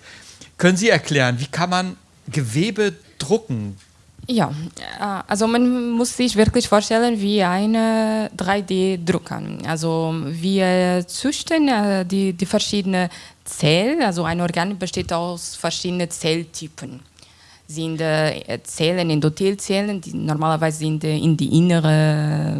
Speaker 2: Können Sie erklären, wie kann man Gewebe drucken?
Speaker 3: Ja, äh, also man muss sich wirklich vorstellen wie eine 3D-Drucker. Also wir züchten äh, die, die verschiedenen Zellen, also ein Organ besteht aus verschiedenen Zelltypen sind äh, Zellen, Endothelzellen, die normalerweise sind äh, in die innere,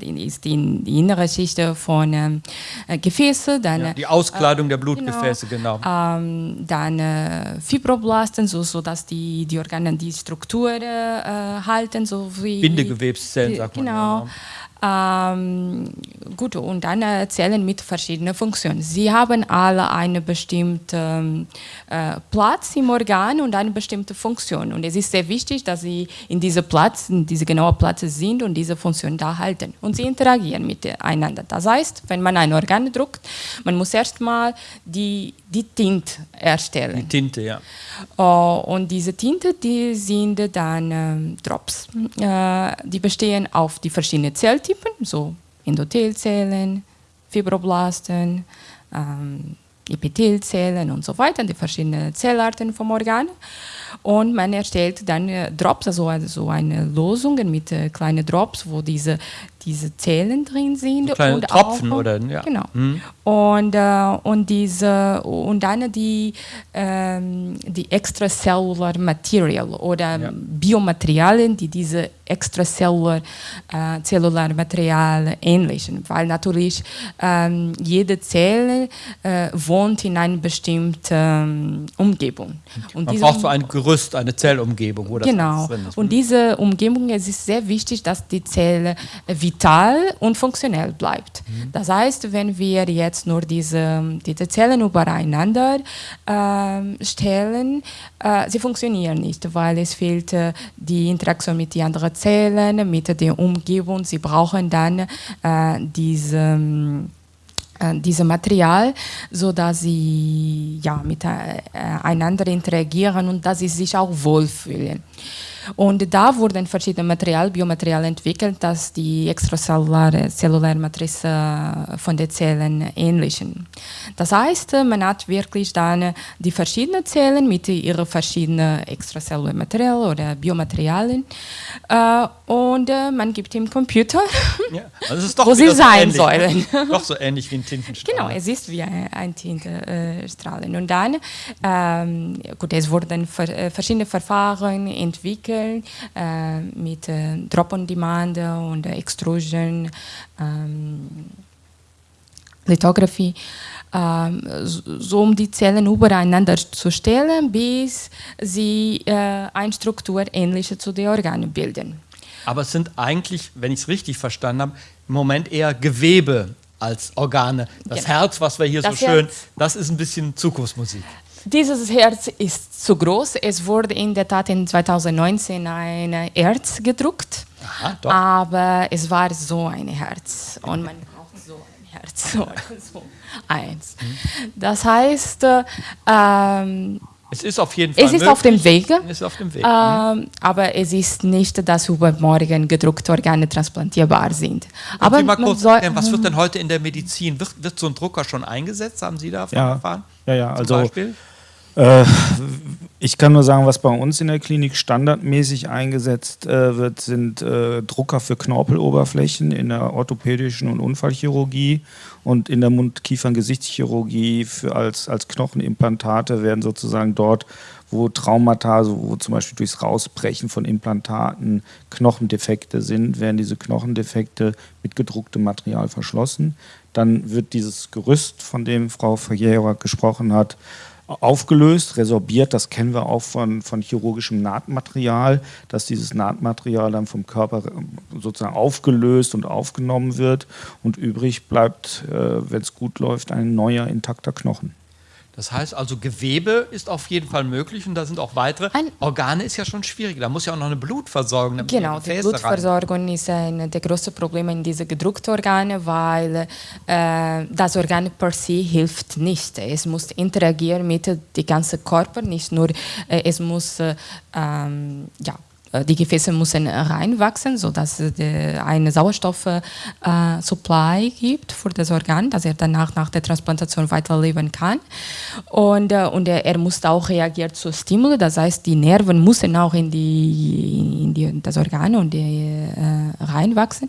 Speaker 3: äh, ist in die innere Schicht von äh, Gefäße. Dann, ja,
Speaker 2: die Auskleidung der Blutgefäße, genau.
Speaker 3: genau. Ähm, dann äh, Fibroblasten, so, so dass die, die Organe die Struktur äh, halten. So wie,
Speaker 2: Bindegewebszellen, sagt
Speaker 3: man. Genau.
Speaker 2: Ja.
Speaker 3: Ähm, gut, und dann Zellen mit verschiedenen Funktionen. Sie haben alle einen bestimmten äh, Platz im Organ und eine bestimmte Funktion. Und es ist sehr wichtig, dass sie in diesem Platz, in diesem genauen Platz sind und diese Funktion da halten. Und sie interagieren miteinander. Das heißt, wenn man ein Organ druckt, man muss erstmal die, die Tinte erstellen.
Speaker 2: Die Tinte, ja.
Speaker 3: Uh, und diese Tinte, die sind dann ähm, Drops. Äh, die bestehen auf die verschiedenen Zelltypen, so Endothelzellen, Fibroblasten, ähm, Epithelzellen und so weiter, die verschiedenen Zellarten vom Organ. Und man erstellt dann äh, Drops, also, also eine Losungen mit äh, kleinen Drops, wo diese diese Zellen drin sind.
Speaker 2: So kleine
Speaker 3: und
Speaker 2: Tropfen
Speaker 3: auch,
Speaker 2: oder ja.
Speaker 3: Genau. Und, äh, und diese und dann die, ähm, die extracellular Material oder
Speaker 2: Ja.
Speaker 3: Biomaterialien, die diese extracellular äh, cellular Material ähnlichen, weil natürlich ähm, jede Zelle äh, wohnt in einer bestimmten ähm, Umgebung. Und
Speaker 2: Man braucht so ein Gerüst, eine Zellumgebung, wo das
Speaker 3: Genau.
Speaker 2: drin ist.
Speaker 3: Und diese Umgebung, es ist sehr wichtig, dass die Zelle äh, vital und funktionell bleibt.
Speaker 2: Mhm.
Speaker 3: Das heißt, wenn wir jetzt nur diese, diese Zellen übereinander ähm, stellen, äh, sie funktionieren nicht, weil es fehlt äh, die Interaktion mit den anderen Zellen, mit der Umgebung. Sie brauchen dann äh, diese ähm, äh, diese Material, so dass sie ja miteinander interagieren und dass sie sich auch wohlfühlen. Und da wurden verschiedene Material, Biomaterial entwickelt, dass die extracelluläre zelluläre Matrize äh, von den Zellen ähnlichen. Das heißt, äh, man hat wirklich dann die verschiedenen Zellen mit ihren verschiedenen extracellulären Material oder Biomaterialien äh, und man gibt dem Computer
Speaker 2: Ja. Also
Speaker 3: Wo sie
Speaker 2: wieder so
Speaker 3: sein
Speaker 2: ähnlich,
Speaker 3: sollen.
Speaker 2: Doch so ähnlich wie ein Tintenstrahl.
Speaker 3: Genau, es ist wie ein, ein Tintenstrahlen. Und dann, ähm, gut, es wurden ver verschiedene Verfahren entwickelt äh, mit äh, Drop-on-Demand und äh, Extrusion, ähm, Lithography, ähm, so, so um die Zellen übereinander zu stellen, bis sie äh, eine Struktur ähnliche zu den Organen bilden.
Speaker 2: Aber es sind eigentlich, wenn ich es richtig verstanden habe, im Moment eher Gewebe als Organe. Das
Speaker 3: Genau.
Speaker 2: Herz, was wir hier
Speaker 3: Das
Speaker 2: so schön,
Speaker 3: Herz.
Speaker 2: das ist ein bisschen Zukunftsmusik.
Speaker 3: Dieses Herz ist zu groß. Es wurde in der Tat in 2019 ein Herz gedruckt,
Speaker 2: Aha,
Speaker 3: aber es war so ein Herz. Und man braucht so ein Herz. So eins. Das heißt, äh, ähm,
Speaker 2: Es ist auf jeden Fall
Speaker 3: es ist
Speaker 2: möglich.
Speaker 3: auf dem Wege.
Speaker 2: Es ist auf dem Weg.
Speaker 3: Ähm, aber es ist nicht, dass übermorgen gedruckte Organe transplantierbar sind. Aber
Speaker 2: Aber mal kurz
Speaker 3: soll-
Speaker 2: erklären, was wird denn heute in der Medizin? Wird, wird so ein Drucker schon eingesetzt? Haben Sie davon
Speaker 4: Ja.
Speaker 2: erfahren?
Speaker 4: Ja, ja,
Speaker 2: Zum
Speaker 4: also
Speaker 2: Beispiel?
Speaker 4: Äh, ich kann nur sagen, was bei uns in der Klinik standardmäßig eingesetzt äh, wird, sind äh, Drucker für Knorpeloberflächen in der orthopädischen und Unfallchirurgie und in der Mund-Kiefern-Gesichtschirurgie als, als Knochenimplantate werden sozusagen dort, wo Traumata, wo zum Beispiel durchs Rausbrechen von Implantaten Knochendefekte sind, werden diese Knochendefekte mit gedrucktem Material verschlossen. Dann wird dieses Gerüst, von dem Frau Verjährer gesprochen hat, aufgelöst, resorbiert. Das kennen wir auch von, von chirurgischem Nahtmaterial, dass dieses Nahtmaterial dann vom Körper äh, sozusagen aufgelöst und aufgenommen wird und übrig bleibt, äh, wenn es gut läuft, ein neuer intakter Knochen.
Speaker 2: Das heißt also, Gewebe ist auf jeden Fall möglich und da sind auch weitere.
Speaker 3: Ein-
Speaker 2: Organe ist ja schon schwierig. Da muss ja auch noch eine Blutversorgung.
Speaker 3: Genau,
Speaker 2: die Gefäße rein-
Speaker 3: Blutversorgung ist ein der große Probleme in diese gedruckten Organe, weil äh, das Organ per se hilft nicht. Es muss interagieren mit dem ganzen Körper, nicht nur, äh, es muss, äh, ähm, ja, die Gefäße müssen reinwachsen, sodass es äh, eine Sauerstoff-Supply gibt für das Organ, dass er danach nach der Transplantation weiterleben kann. Und, äh, und er, muss auch reagieren zu Stimuli, das heißt, die Nerven müssen auch in, die, in die, das Organ und die, äh, reinwachsen.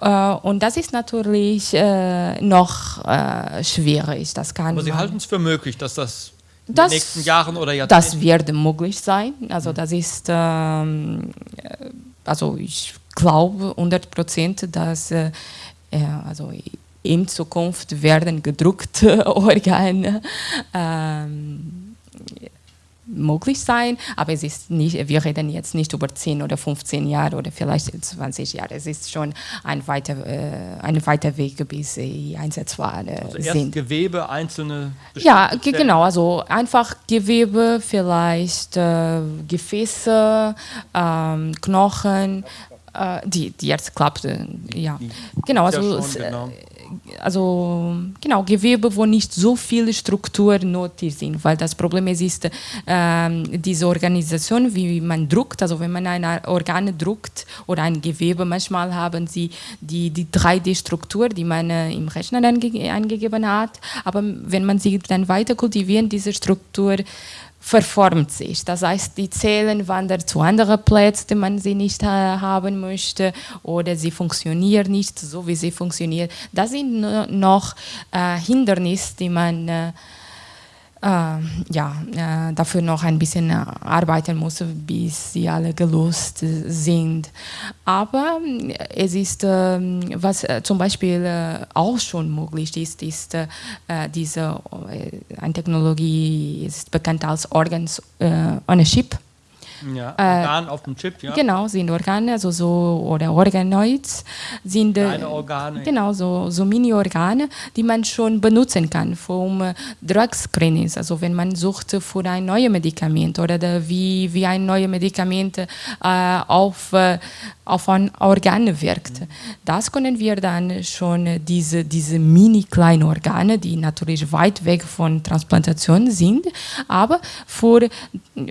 Speaker 3: Äh, und das ist natürlich äh, noch äh, schwierig. Das kann
Speaker 2: Aber Sie halten es für möglich, dass das in
Speaker 3: Das-
Speaker 2: den nächsten Jahren oder Jahrzehnten.
Speaker 3: das wird möglich sein. Also das ist, ähm, äh, also ich glaube 100 Prozent, dass äh, ja, also in Zukunft werden gedruckte Organe ähm, möglich sein, aber es ist nicht, wir reden jetzt nicht über 10 oder 15 Jahre oder vielleicht 20 Jahre. Es ist schon ein weiter, äh, ein weiter Weg, bis sie einsetzbar äh,
Speaker 2: also erst
Speaker 3: sind.
Speaker 2: Gewebe, einzelne
Speaker 3: Ja,
Speaker 2: Stellen.
Speaker 3: genau. Also einfach Gewebe, vielleicht äh, Gefäße, ähm, Knochen, äh, die, die jetzt klappte. Ja, genau.
Speaker 2: Ja,
Speaker 3: Also,
Speaker 2: schon,
Speaker 3: es, äh,
Speaker 2: genau.
Speaker 3: Also genau Gewebe, wo nicht so viele Strukturen nötig sind, weil das Problem ist, ist ähm, diese Organisation, wie man druckt. Also wenn man ein Organ druckt oder ein Gewebe, manchmal haben sie die, die 3D-Struktur, die man äh, im Rechner ange eingegeben hat, aber wenn man sie dann weiter kultiviert, diese Struktur verformt sich. Das heißt, die Zellen wandern zu anderen Plätzen, die man sie nicht äh, haben möchte, oder sie funktionieren nicht so, wie sie funktionieren. Das sind noch äh, Hindernisse, die man äh, ja, äh, dafür noch ein bisschen arbeiten muss, bis sie alle gelöst sind. Aber äh, es ist, ähm, was äh, zum Beispiel äh, auch schon möglich ist, ist äh, diese eine Technologie ist bekannt als Organs Chip.
Speaker 2: Ja, Organ äh, auf dem Chip, ja.
Speaker 3: Genau, sind Organe, also so, oder Organoids, sind
Speaker 2: Kleine Organe.
Speaker 3: Genau, so, so Mini-Organe, die man schon benutzen kann vom äh, Drug Screenings, also wenn man sucht für ein neues Medikament oder wie, wie ein neues Medikament äh, auf, äh, auf ein Organ wirkt. Das können wir dann schon, diese, diese mini-kleinen Organe, die natürlich weit weg von Transplantation sind, aber für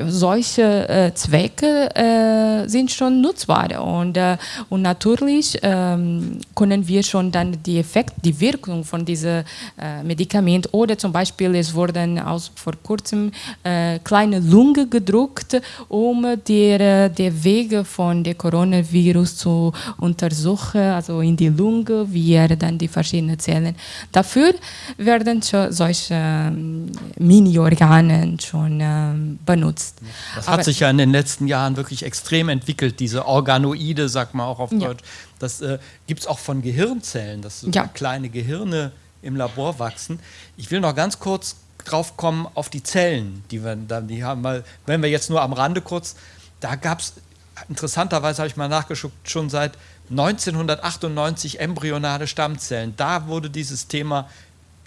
Speaker 3: solche äh, Zwecke äh, sind schon nutzbar. Und, äh, und natürlich ähm, können wir schon dann die Effekt, die Wirkung von diesem äh, Medikament oder zum Beispiel es wurden aus, vor kurzem äh, kleine Lunge gedruckt, um der, der Wege von der Coronavirus zu untersuchen, also in die Lunge, wie er dann die verschiedenen Zellen. Dafür werden schon solche ähm, Mini-Organe schon ähm, benutzt.
Speaker 2: Das hat Aber sich ja in den letzten Jahren wirklich extrem entwickelt, diese Organoide, sagt man auch auf Deutsch. Ja. Das äh, gibt es auch von Gehirnzellen, dass so ja. kleine Gehirne im Labor wachsen. Ich will noch ganz kurz drauf kommen auf die Zellen, die wir dann, die haben, weil, wenn wir jetzt nur am Rande kurz, da gab es, interessanterweise habe ich mal nachgeschaut, schon seit 1998 embryonale Stammzellen. Da wurde dieses Thema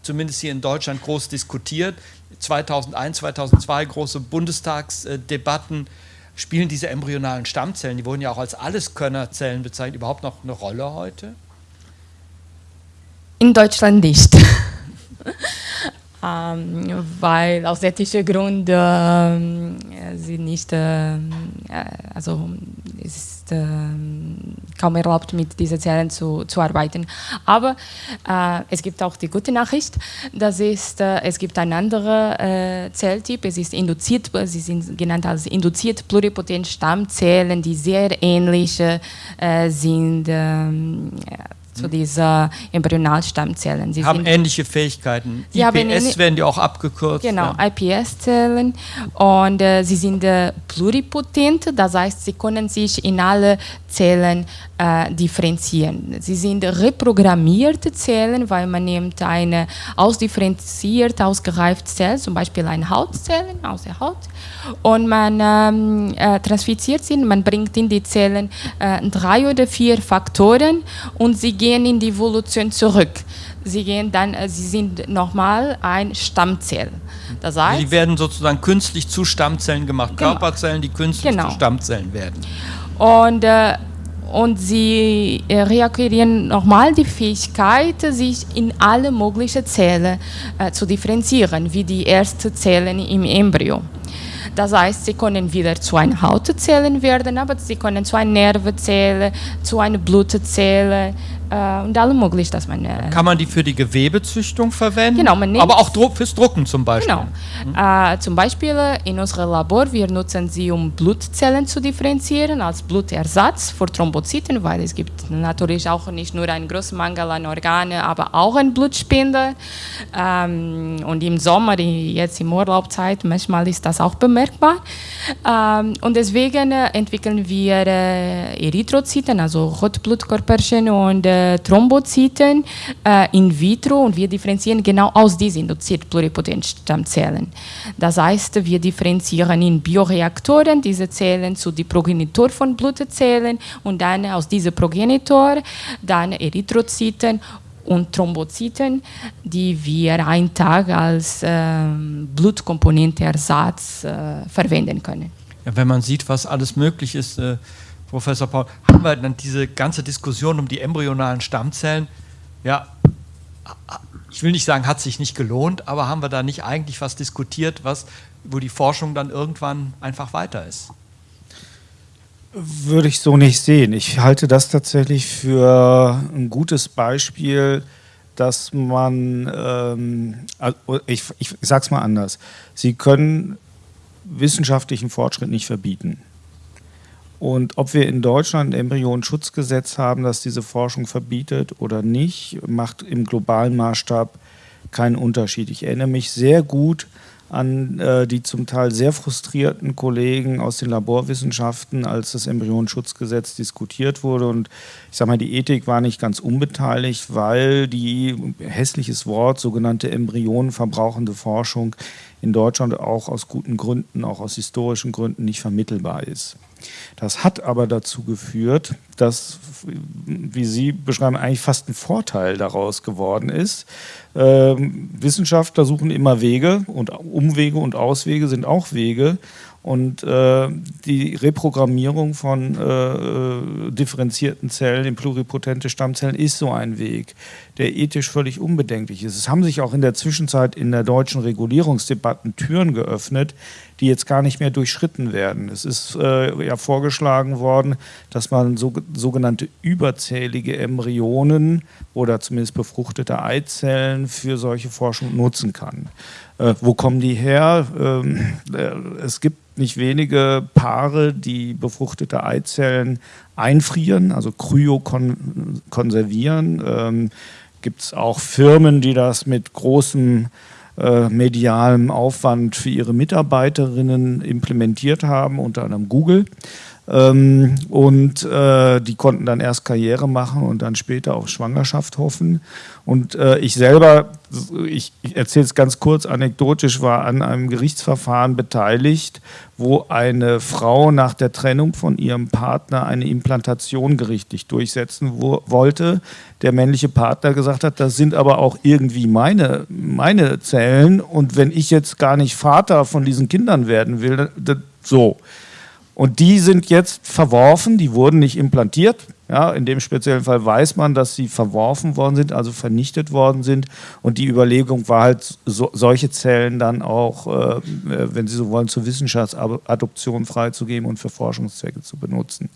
Speaker 2: zumindest hier in Deutschland groß diskutiert. 2001, 2002 große Bundestagsdebatten. Spielen diese embryonalen Stammzellen, die wurden ja auch als Alleskönnerzellen bezeichnet, überhaupt noch eine Rolle heute?
Speaker 3: In Deutschland nicht. ähm, weil aus ethischen Gründen äh, sie nicht, äh, also es ist äh, kaum erlaubt, mit diesen Zellen zu, zu arbeiten. Aber äh, es gibt auch die gute Nachricht, das ist, äh, es gibt einen anderen äh, Zelltyp, es ist induziert, sie sind genannt als induziert pluripotent Stammzellen, die sehr ähnlich sind ähm, zu diesen Embryonalstammzellen.
Speaker 2: Sie haben ähnliche Fähigkeiten. Sie IPS werden die auch abgekürzt.
Speaker 3: Genau, ja. IPS-Zellen. Und äh, sie sind äh, pluripotent, das heißt, sie können sich in alle Zellen äh, differenzieren. Sie sind reprogrammierte Zellen, weil man nimmt eine ausdifferenziert, ausgereifte Zelle, zum Beispiel eine Hautzelle aus der Haut, und man ähm, äh, transfiziert sie, man bringt in die Zellen äh, drei oder vier Faktoren und sie gehen in die Evolution zurück. Sie gehen dann, äh, sie sind nochmal ein Stammzell.
Speaker 2: Das heißt, die werden sozusagen künstlich zu Stammzellen gemacht, genau. Körperzellen, die künstlich genau. zu Stammzellen werden.
Speaker 3: Und äh, und sie äh, reakquirieren nochmal die Fähigkeit, sich in alle möglichen Zellen äh, zu differenzieren, wie die ersten Zellen im Embryo. Das heißt, sie können wieder zu einer Hautzelle werden, aber sie können zu einer Nervenzelle, zu einer Blutzelle, äh, und alle möglich, dass man.
Speaker 2: Äh, Kann man die für die Gewebezüchtung verwenden?
Speaker 3: Genau, man
Speaker 2: nimmt, aber auch Druck, fürs Drucken zum Beispiel.
Speaker 3: Genau. Äh, zum Beispiel in unserem Labor, wir nutzen sie, um Blutzellen zu differenzieren, als Blutersatz für Thrombozyten, weil es gibt natürlich auch nicht nur einen großen Mangel an Organen, aber auch einen Blutspender. Ähm, und im Sommer, jetzt im Urlaubzeit, manchmal ist das auch bemerkbar. Ähm, und deswegen entwickeln wir äh, Erythrozyten, also Rotblutkörperchen und äh, Thrombozyten äh, in vitro und wir differenzieren genau aus diesen induzierten Pluripotenzstammzellen. Das heißt, wir differenzieren in Bioreaktoren diese Zellen zu den Progenitor von Blutzellen und dann aus diesem Progenitor dann Erythrozyten und Thrombozyten, die wir einen Tag als äh, Blutkomponenteersatz äh, verwenden können.
Speaker 2: Ja, wenn man sieht, was alles möglich ist, äh, Professor Paul, haben wir dann diese ganze Diskussion um die embryonalen Stammzellen, ja, ich will nicht sagen, hat sich nicht gelohnt, aber haben wir da nicht eigentlich was diskutiert, was, wo die Forschung dann irgendwann einfach weiter ist?
Speaker 4: Würde ich so nicht sehen. Ich halte das tatsächlich für ein gutes Beispiel, dass man, ähm, also ich, ich sage es mal anders, Sie können wissenschaftlichen Fortschritt nicht verbieten. Und ob wir in Deutschland ein Embryonenschutzgesetz haben, das diese Forschung verbietet oder nicht, macht im globalen Maßstab keinen Unterschied. Ich erinnere mich sehr gut an äh, die zum Teil sehr frustrierten Kollegen aus den Laborwissenschaften, als das Embryonenschutzgesetz diskutiert wurde. Und ich sage mal, die Ethik war nicht ganz unbeteiligt, weil die, hässliches Wort, sogenannte embryonenverbrauchende Forschung in Deutschland auch aus guten Gründen, auch aus historischen Gründen nicht vermittelbar ist. Das hat aber dazu geführt, dass, wie Sie beschreiben, eigentlich fast ein Vorteil daraus geworden ist. Ähm, Wissenschaftler suchen immer Wege und Umwege und Auswege sind auch Wege. Und äh, die Reprogrammierung von äh, differenzierten Zellen in pluripotente Stammzellen ist so ein Weg, der ethisch völlig unbedenklich ist. Es haben sich auch in der Zwischenzeit in der deutschen Regulierungsdebatten Türen geöffnet, die jetzt gar nicht mehr durchschritten werden. Es ist äh, ja vorgeschlagen worden, dass man so, sogenannte überzählige Embryonen oder zumindest befruchtete Eizellen für solche Forschung nutzen kann. Äh, wo kommen die her? Ähm, äh, es gibt nicht wenige Paare, die befruchtete Eizellen einfrieren, also kryokonservieren. Ähm, gibt es auch Firmen, die das mit großem äh, medialem Aufwand für ihre Mitarbeiterinnen implementiert haben, unter anderem Google. Ähm, und äh, die konnten dann erst Karriere machen und dann später auf Schwangerschaft hoffen. Und äh, ich selber, ich, ich erzähle es ganz kurz anekdotisch, war an einem Gerichtsverfahren beteiligt, wo eine Frau nach der Trennung von ihrem Partner eine Implantation gerichtlich durchsetzen wo, wollte. Der männliche Partner gesagt hat, das sind aber auch irgendwie meine, meine Zellen und wenn ich jetzt gar nicht Vater von diesen Kindern werden will, so. Und die sind jetzt verworfen, die wurden nicht implantiert, ja, in dem speziellen Fall weiß man, dass sie verworfen worden sind, also vernichtet worden sind. Und die Überlegung war halt, so, solche Zellen dann auch, äh, wenn Sie so wollen, zur Wissenschaftsadoption freizugeben und für Forschungszwecke zu benutzen.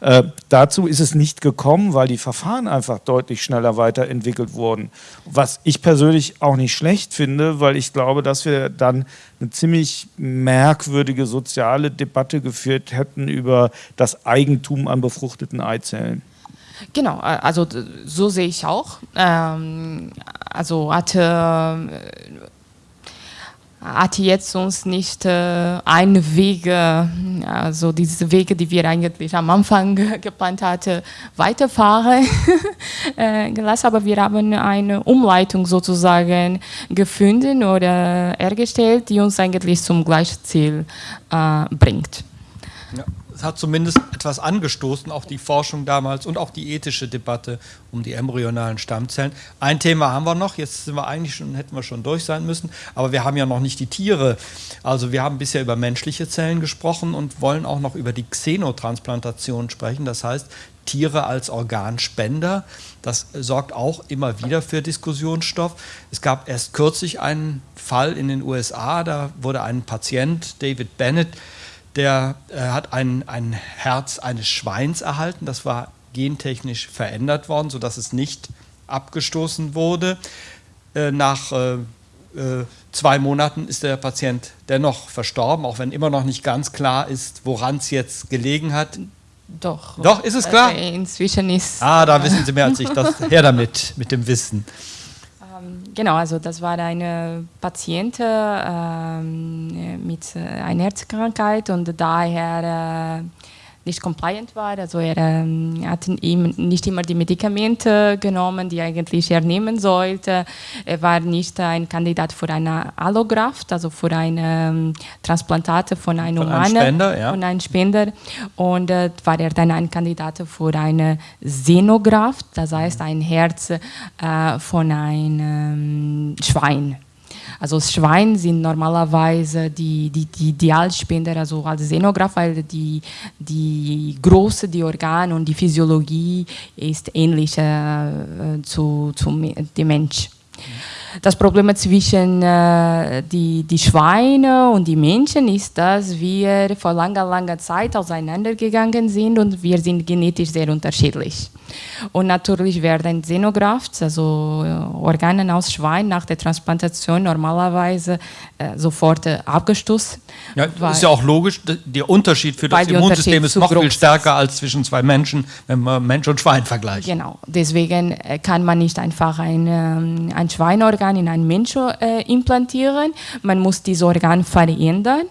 Speaker 4: Äh, dazu ist es nicht gekommen, weil die Verfahren einfach deutlich schneller weiterentwickelt wurden. Was ich persönlich auch nicht schlecht finde, weil ich glaube, dass wir dann eine ziemlich merkwürdige soziale Debatte geführt hätten über das Eigentum an befruchteten Eizellen.
Speaker 3: Genau, äh, also so sehe ich auch. Ähm, also hatte, hatte jetzt uns nicht äh, eine Wege, also diese Wege, die wir eigentlich am Anfang geplant hatten, weiterfahren äh, gelassen, aber wir haben eine Umleitung sozusagen gefunden oder hergestellt, die uns eigentlich zum gleichen Ziel äh, bringt.
Speaker 2: Ja hat zumindest etwas angestoßen, auch die Forschung damals und auch die ethische Debatte um die embryonalen Stammzellen. Ein Thema haben wir noch, jetzt sind wir eigentlich schon, hätten wir schon durch sein müssen, aber wir haben ja noch nicht die Tiere. Also wir haben bisher über menschliche Zellen gesprochen und wollen auch noch über die Xenotransplantation sprechen, das heißt Tiere als Organspender. Das sorgt auch immer wieder für Diskussionsstoff. Es gab erst kürzlich einen Fall in den USA, da wurde ein Patient, David Bennett, der äh, hat ein, ein Herz eines Schweins erhalten. Das war gentechnisch verändert worden, sodass es nicht abgestoßen wurde. Äh, nach äh, äh zwei Monaten ist der Patient dennoch verstorben, auch wenn immer noch nicht ganz klar ist, woran es jetzt gelegen hat.
Speaker 3: Doch.
Speaker 2: Doch, ist es klar?
Speaker 3: Inzwischen ist.
Speaker 2: Ah, da wissen Sie mehr als ich. Das, her damit, mit dem Wissen.
Speaker 3: Genau, also das war eine Patientin ähm, mit einer Herzkrankheit und daher äh, nicht compliant war. Also er ähm, hat ihm nicht immer die Medikamente genommen, die eigentlich er nehmen sollte. Er war nicht ein Kandidat für eine Allograft, also für eine ähm, Transplantate von einem
Speaker 2: von Humanen, Spender,
Speaker 3: ja. von einem Spender. Und äh, war er dann ein Kandidat für eine Xenograft, das heißt ein Herz äh, von einem ähm, Schwein. Also Schweine sind normalerweise die, die, die Idealspender, also als Xenograph, weil die, die Größe, die Organe und die Physiologie ist ähnlich äh, zu, zum dem Mensch. Das Problem zwischen äh, die, die Schweine und die Menschen ist, dass wir vor langer, langer Zeit auseinandergegangen sind und wir sind genetisch sehr unterschiedlich. Und natürlich werden Xenografts, also äh, Organe aus Schwein nach der Transplantation normalerweise äh, sofort äh, abgestoßen.
Speaker 2: Ja, das ist ja auch logisch, der Unterschied für das Immunsystem ist noch viel stärker als zwischen zwei Menschen, wenn man Mensch und Schwein vergleicht.
Speaker 3: Genau, deswegen äh, kann man nicht einfach ein, ähm, ein Schweinorgan in einen Menschen äh, implantieren, man muss dieses Organ verändern,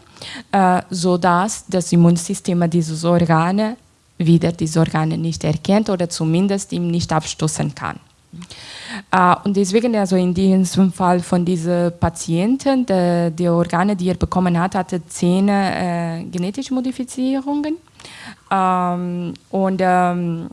Speaker 3: äh, sodass das Immunsystem dieses Organe wieder diese Organe nicht erkennt oder zumindest ihm nicht abstoßen kann. Uh, und deswegen, also in diesem Fall von diesen Patienten, die, die Organe, die er bekommen hat, hatte zehn äh, genetische Modifizierungen. Ähm, und ähm,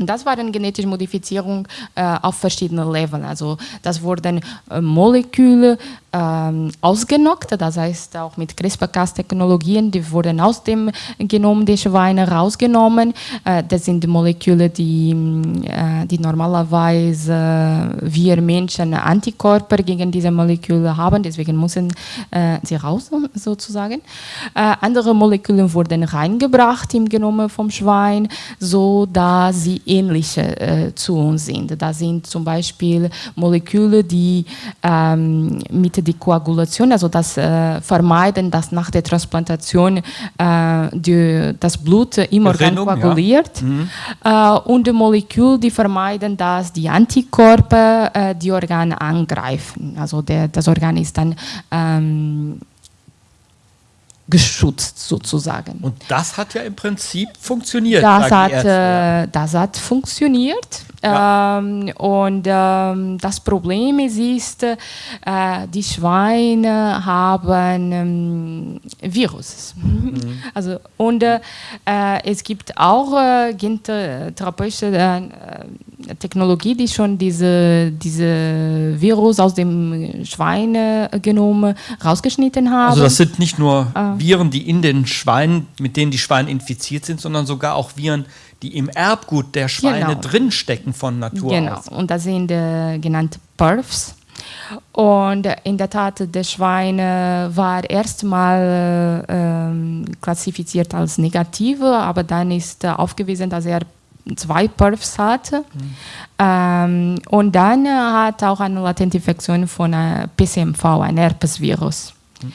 Speaker 3: und das war eine genetische Modifizierung äh, auf verschiedenen Leveln. Also das wurden äh, Moleküle ähm, ausgenockt, das heißt auch mit CRISPR-Cas-Technologien, die wurden aus dem Genom der Schweine rausgenommen. Äh, das sind Moleküle, die, äh, die normalerweise wir Menschen Antikörper gegen diese Moleküle haben, deswegen müssen äh, sie raus sozusagen. Äh, andere Moleküle wurden reingebracht im Genom vom Schwein, so dass sie ähnliche äh, zu uns sind. Da sind zum Beispiel Moleküle, die ähm, mit der Koagulation, also das äh, vermeiden, dass nach der Transplantation äh, die, das Blut im Organ koaguliert. Ja. Mhm. Äh, und Moleküle, die vermeiden, dass die Antikörper äh, die Organe angreifen. Also der, das Organ ist dann ähm, geschützt sozusagen.
Speaker 2: Und das hat ja im Prinzip funktioniert.
Speaker 3: Das, hat, äh, das hat funktioniert. Ja. Ähm, und ähm, das Problem ist, ist äh, die Schweine haben ähm, Virus. Mhm. Also, und äh, es gibt auch äh, gentherapeutische äh, Technologie, die schon diese, diese Virus aus dem Schweinegenom rausgeschnitten haben.
Speaker 2: Also das sind nicht nur äh. Viren, die in den Schweinen, mit denen die Schweine infiziert sind, sondern sogar auch Viren, die im Erbgut der Schweine genau. drinstecken von Natur
Speaker 3: genau. aus. Genau, und das sind äh, genannte Perfs. Und in der Tat, der Schweine war erstmal äh, klassifiziert als negative, aber dann ist äh, aufgewiesen, dass er zwei Perfs hatte. Mhm. Ähm, und dann hat auch eine latente Infektion von äh, PCMV, ein Herpesvirus. Mhm.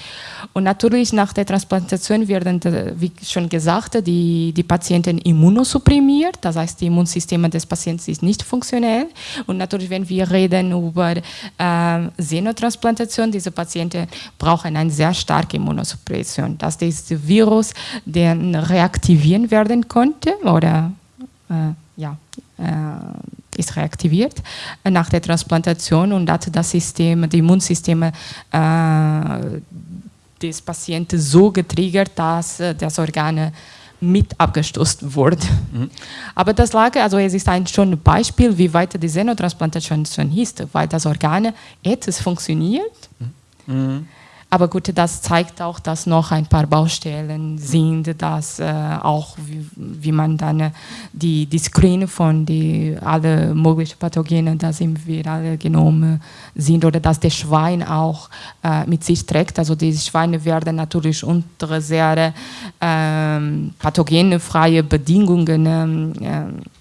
Speaker 3: Und natürlich nach der Transplantation werden, wie schon gesagt, die, die Patienten immunosupprimiert, das heißt, die Immunsysteme des Patienten ist nicht funktionell. Und natürlich, wenn wir reden über äh, Xenotransplantation, diese Patienten brauchen eine sehr starke Immunosuppression, dass das Virus den reaktivieren werden konnte oder äh, ja, äh, ist reaktiviert nach der Transplantation und hat das System, die Immunsysteme äh, des Patienten so getriggert, dass äh, das Organ mit abgestoßen wurde. Mhm. Aber das lag, also es ist ein schon Beispiel, wie weit die Xenotransplantation ist, weil das Organ etwas funktioniert. Mhm. Aber gut, das zeigt auch, dass noch ein paar Baustellen sind, dass äh, auch wie, wie, man dann äh, die, die Screen von die alle möglichen Pathogenen, dass im virale Genome sind oder dass der Schwein auch äh, mit sich trägt. Also die Schweine werden natürlich unter sehr ähm, pathogenfreie Bedingungen ähm, äh,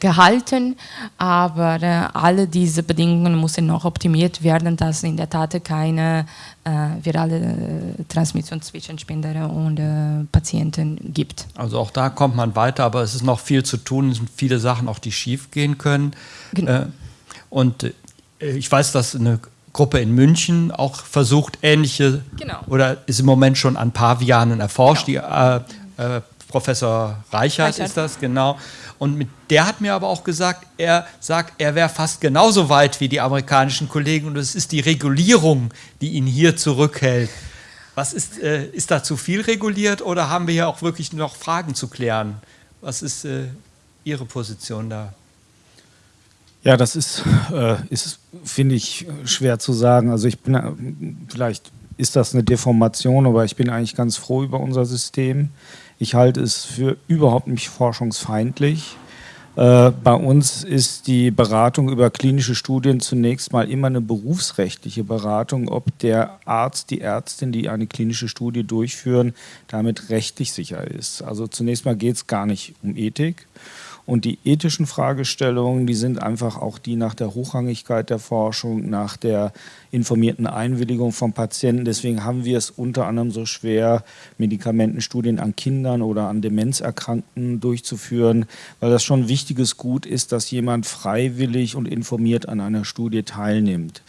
Speaker 3: gehalten, aber äh, alle diese Bedingungen müssen noch optimiert werden, dass in der Tat keine äh, virale äh, Transmission zwischen Spender und äh, Patienten gibt.
Speaker 2: Also auch da kommt man weiter, aber es ist noch viel zu tun, es sind viele Sachen auch, die schief gehen können. Genau. Äh, und ich weiß, dass eine Gruppe in München auch versucht, ähnliche genau. oder ist im Moment schon an Pavianen erforscht. Genau. Die, Professor Reichert, Reichert ist das, genau. Und mit, der hat mir aber auch gesagt, er sagt, er wäre fast genauso weit wie die amerikanischen Kollegen und es ist die Regulierung, die ihn hier zurückhält. Was ist, äh, ist da zu viel reguliert oder haben wir hier auch wirklich noch Fragen zu klären? Was ist äh, Ihre Position da?
Speaker 4: Ja, das ist, äh, ist finde ich, schwer zu sagen. Also ich bin, äh, vielleicht ist das eine Deformation, aber ich bin eigentlich ganz froh über unser System. Ich halte es für überhaupt nicht forschungsfeindlich. Äh, bei uns ist die Beratung über klinische Studien zunächst mal immer eine berufsrechtliche Beratung, ob der Arzt, die Ärztin, die eine klinische Studie durchführen, damit rechtlich sicher ist. Also zunächst mal geht es gar nicht um Ethik. Und die ethischen Fragestellungen, die sind einfach auch die nach der Hochrangigkeit der Forschung, nach der informierten Einwilligung von Patienten. Deswegen haben wir es unter anderem so schwer, Medikamentenstudien an Kindern oder an Demenzerkrankten durchzuführen, weil das schon ein wichtiges Gut ist, dass jemand freiwillig und informiert an einer Studie teilnimmt.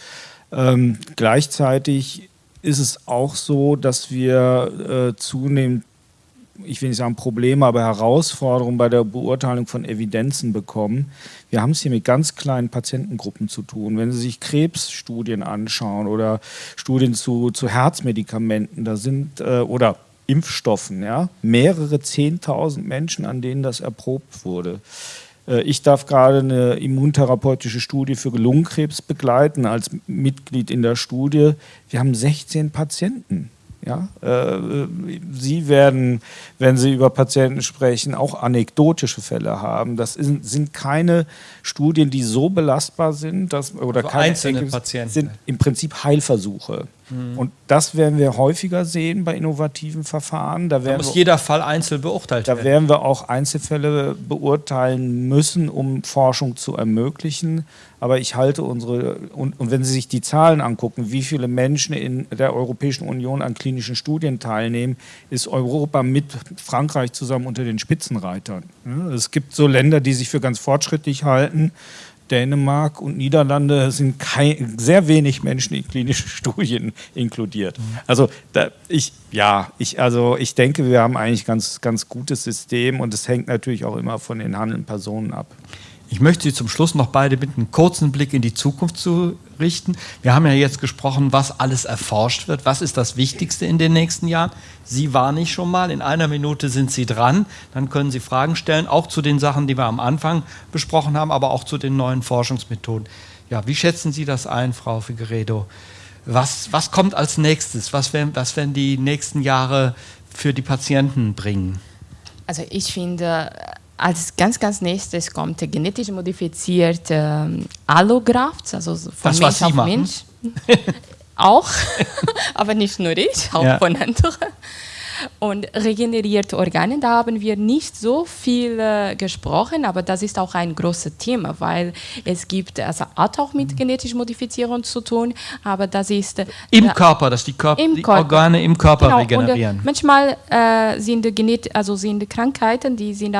Speaker 4: Ähm, gleichzeitig ist es auch so, dass wir äh, zunehmend ich will nicht sagen Probleme, aber Herausforderungen bei der Beurteilung von Evidenzen bekommen. Wir haben es hier mit ganz kleinen Patientengruppen zu tun. Wenn Sie sich Krebsstudien anschauen oder Studien zu, zu Herzmedikamenten, da sind äh, oder Impfstoffen, ja, mehrere Zehntausend Menschen, an denen das erprobt wurde. Äh, ich darf gerade eine immuntherapeutische Studie für Lungenkrebs begleiten als Mitglied in der Studie. Wir haben 16 Patienten. Ja, äh, Sie werden, wenn Sie über Patienten sprechen, auch anekdotische Fälle haben. Das ist, sind keine Studien, die so belastbar sind, dass oder
Speaker 2: also
Speaker 4: keine
Speaker 2: einzelne Patienten
Speaker 4: sind im Prinzip Heilversuche. Mhm. Und das werden wir häufiger sehen bei innovativen Verfahren.
Speaker 2: Da, da muss wir, jeder Fall einzeln beurteilt
Speaker 4: da
Speaker 2: werden.
Speaker 4: Da werden wir auch Einzelfälle beurteilen müssen, um Forschung zu ermöglichen. Aber ich halte unsere, und, und wenn Sie sich die Zahlen angucken, wie viele Menschen in der Europäischen Union an klinischen Studien teilnehmen, ist Europa mit Frankreich zusammen unter den Spitzenreitern. Es gibt so Länder, die sich für ganz fortschrittlich halten. Dänemark und Niederlande sind kein, sehr wenig Menschen in klinischen Studien inkludiert. Also da, ich, ja, ich, also ich denke, wir haben eigentlich ganz, ganz gutes System und es hängt natürlich auch immer von den handelnden Personen ab.
Speaker 2: Ich möchte Sie zum Schluss noch beide bitten, einen kurzen Blick in die Zukunft zu richten. Wir haben ja jetzt gesprochen, was alles erforscht wird. Was ist das Wichtigste in den nächsten Jahren? Sie waren nicht schon mal. In einer Minute sind Sie dran. Dann können Sie Fragen stellen, auch zu den Sachen, die wir am Anfang besprochen haben, aber auch zu den neuen Forschungsmethoden. Ja, wie schätzen Sie das ein, Frau Figueredo? Was, was kommt als nächstes? Was werden, was werden die nächsten Jahre für die Patienten bringen?
Speaker 3: Also ich finde, als ganz, ganz nächstes kommt genetisch modifizierte ähm, Allografts, also von
Speaker 2: das,
Speaker 3: Mensch auf. Mensch. auch, aber nicht nur ich, auch ja. von anderen. Und regenerierte Organe, da haben wir nicht so viel äh, gesprochen, aber das ist auch ein großes Thema, weil es gibt, also hat auch mit genetischer Modifizierung zu tun, aber das ist... Äh,
Speaker 2: Im Körper, dass die, Körper, die Körper. Organe im Körper genau, regenerieren.
Speaker 3: Und, äh, manchmal äh, sind, Genet also sind Krankheiten, die sind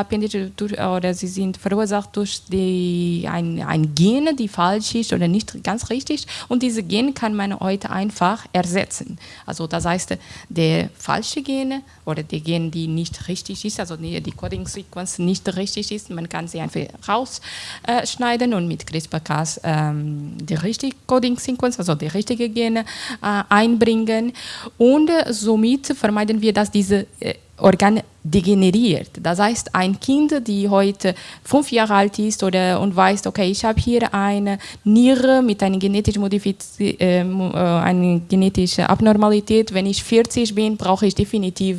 Speaker 3: durch, oder sie sind verursacht durch die, ein, ein Gen, die falsch ist oder nicht ganz richtig und diese Gen kann man heute einfach ersetzen. Also das heißt, der falsche Gen Gene oder die Gene, die nicht richtig ist, also die, die Coding-Sequenz nicht richtig ist, man kann sie einfach rausschneiden und mit CRISPR-Cas ähm, die richtige Coding-Sequenz, also die richtige Gene äh, einbringen. Und somit vermeiden wir, dass diese äh, Organ degeneriert. Das heißt, ein Kind, die heute fünf Jahre alt ist oder, und weiß, okay, ich habe hier eine Niere mit einer genetischen, Modifiz äh, eine genetische Abnormalität. Wenn ich 40 bin, brauche ich definitiv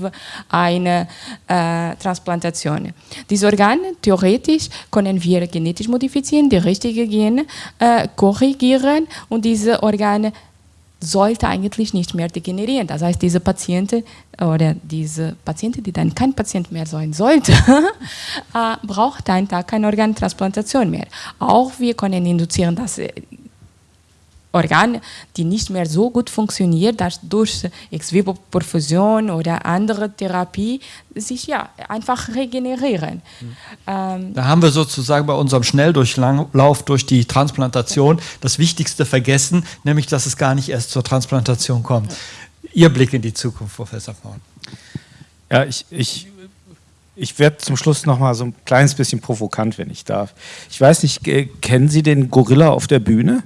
Speaker 3: eine äh, Transplantation. Diese Organe, theoretisch, können wir genetisch modifizieren, die richtigen Gene äh, korrigieren und diese Organe sollte eigentlich nicht mehr degenerieren. Das heißt, diese Patienten oder diese Patienten, die dann kein Patient mehr sein sollte, äh, braucht einen Tag keine Organtransplantation mehr. Auch wir können induzieren, dass äh, Organ, die nicht mehr so gut funktioniert, dass durch Ex-vivo-Perfusion oder andere Therapie sich ja einfach regenerieren.
Speaker 2: Mhm. Ähm da haben wir sozusagen bei unserem Schnelldurchlauf durch die Transplantation das Wichtigste vergessen, nämlich dass es gar nicht erst zur Transplantation kommt. Ihr Blick in die Zukunft, Professor Vorn.
Speaker 4: Ja, ich, ich ich werde zum Schluss noch mal so ein kleines bisschen provokant, wenn ich darf. Ich weiß nicht, kennen Sie den Gorilla auf der Bühne?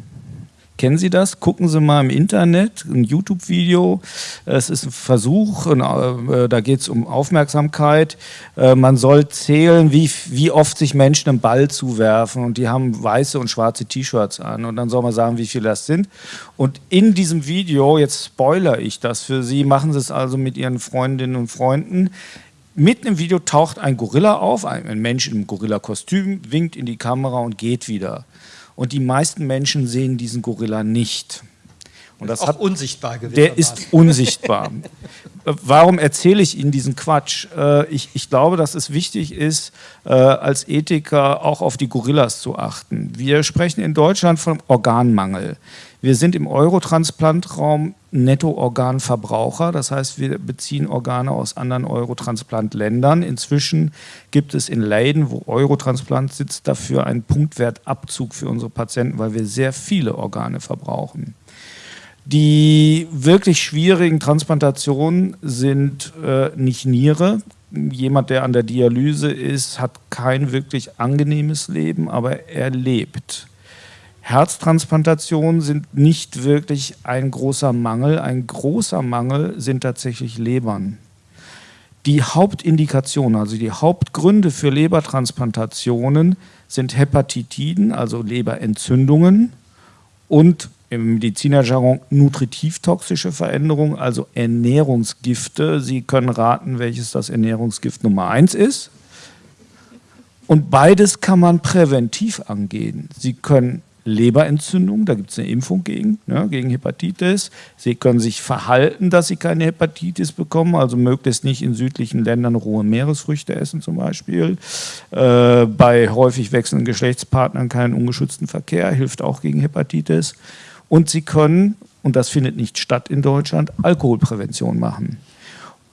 Speaker 4: Kennen Sie das? Gucken Sie mal im Internet, ein YouTube-Video. Es ist ein Versuch, äh, da geht es um Aufmerksamkeit. Äh, man soll zählen, wie, wie oft sich Menschen einen Ball zuwerfen und die haben weiße und schwarze T-Shirts an und dann soll man sagen, wie viele das sind. Und in diesem Video, jetzt spoilere ich das für Sie, machen Sie es also mit Ihren Freundinnen und Freunden, mitten im Video taucht ein Gorilla auf, ein Mensch im Gorilla-Kostüm, winkt in die Kamera und geht wieder. Und die meisten Menschen sehen diesen Gorilla nicht.
Speaker 2: Und das auch hat, unsichtbar gewesen.
Speaker 4: Der ist unsichtbar. Warum erzähle ich Ihnen diesen Quatsch? Äh, ich, ich glaube, dass es wichtig ist, äh, als Ethiker auch auf die Gorillas zu achten. Wir sprechen in Deutschland vom Organmangel. Wir sind im Eurotransplantраum Netto-Organverbraucher, das heißt, wir beziehen Organe aus anderen Eurotransplant-Ländern. Inzwischen gibt es in Leiden, wo Eurotransplant sitzt, dafür einen Punktwertabzug für unsere Patienten, weil wir sehr viele Organe verbrauchen. Die wirklich schwierigen Transplantationen sind äh, nicht Niere. Jemand, der an der Dialyse ist, hat kein wirklich angenehmes Leben, aber er lebt. Herztransplantationen sind nicht wirklich ein großer Mangel. Ein großer Mangel sind tatsächlich Lebern. Die Hauptindikationen, also die Hauptgründe für Lebertransplantationen sind Hepatitiden, also Leberentzündungen und im Medizinerjargon nutritiv-toxische Veränderungen, also Ernährungsgifte. Sie können raten, welches das Ernährungsgift Nummer eins ist. Und beides kann man präventiv angehen. Sie können Leberentzündung, da gibt es eine Impfung gegen, ne, gegen Hepatitis. Sie können sich verhalten, dass sie keine Hepatitis bekommen, also möglichst nicht in südlichen Ländern rohe Meeresfrüchte essen zum Beispiel. Äh, bei häufig wechselnden Geschlechtspartnern keinen ungeschützten Verkehr, hilft auch gegen Hepatitis. Und sie können, und das findet nicht statt in Deutschland, Alkoholprävention machen.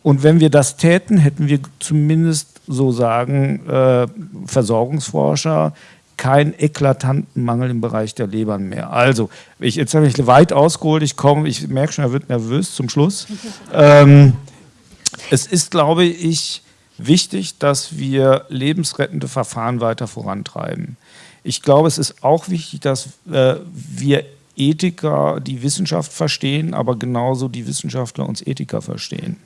Speaker 4: Und wenn wir das täten, hätten wir zumindest, so sagen äh, Versorgungsforscher, keinen eklatanten Mangel im Bereich der Lebern mehr. Also, ich, jetzt habe ich weit ausgeholt, ich komme, ich merke schon, er wird nervös zum Schluss. Ähm, es ist, glaube ich, wichtig, dass wir lebensrettende Verfahren weiter vorantreiben. Ich glaube, es ist auch wichtig, dass äh, wir Ethiker die Wissenschaft verstehen, aber genauso die Wissenschaftler uns Ethiker verstehen.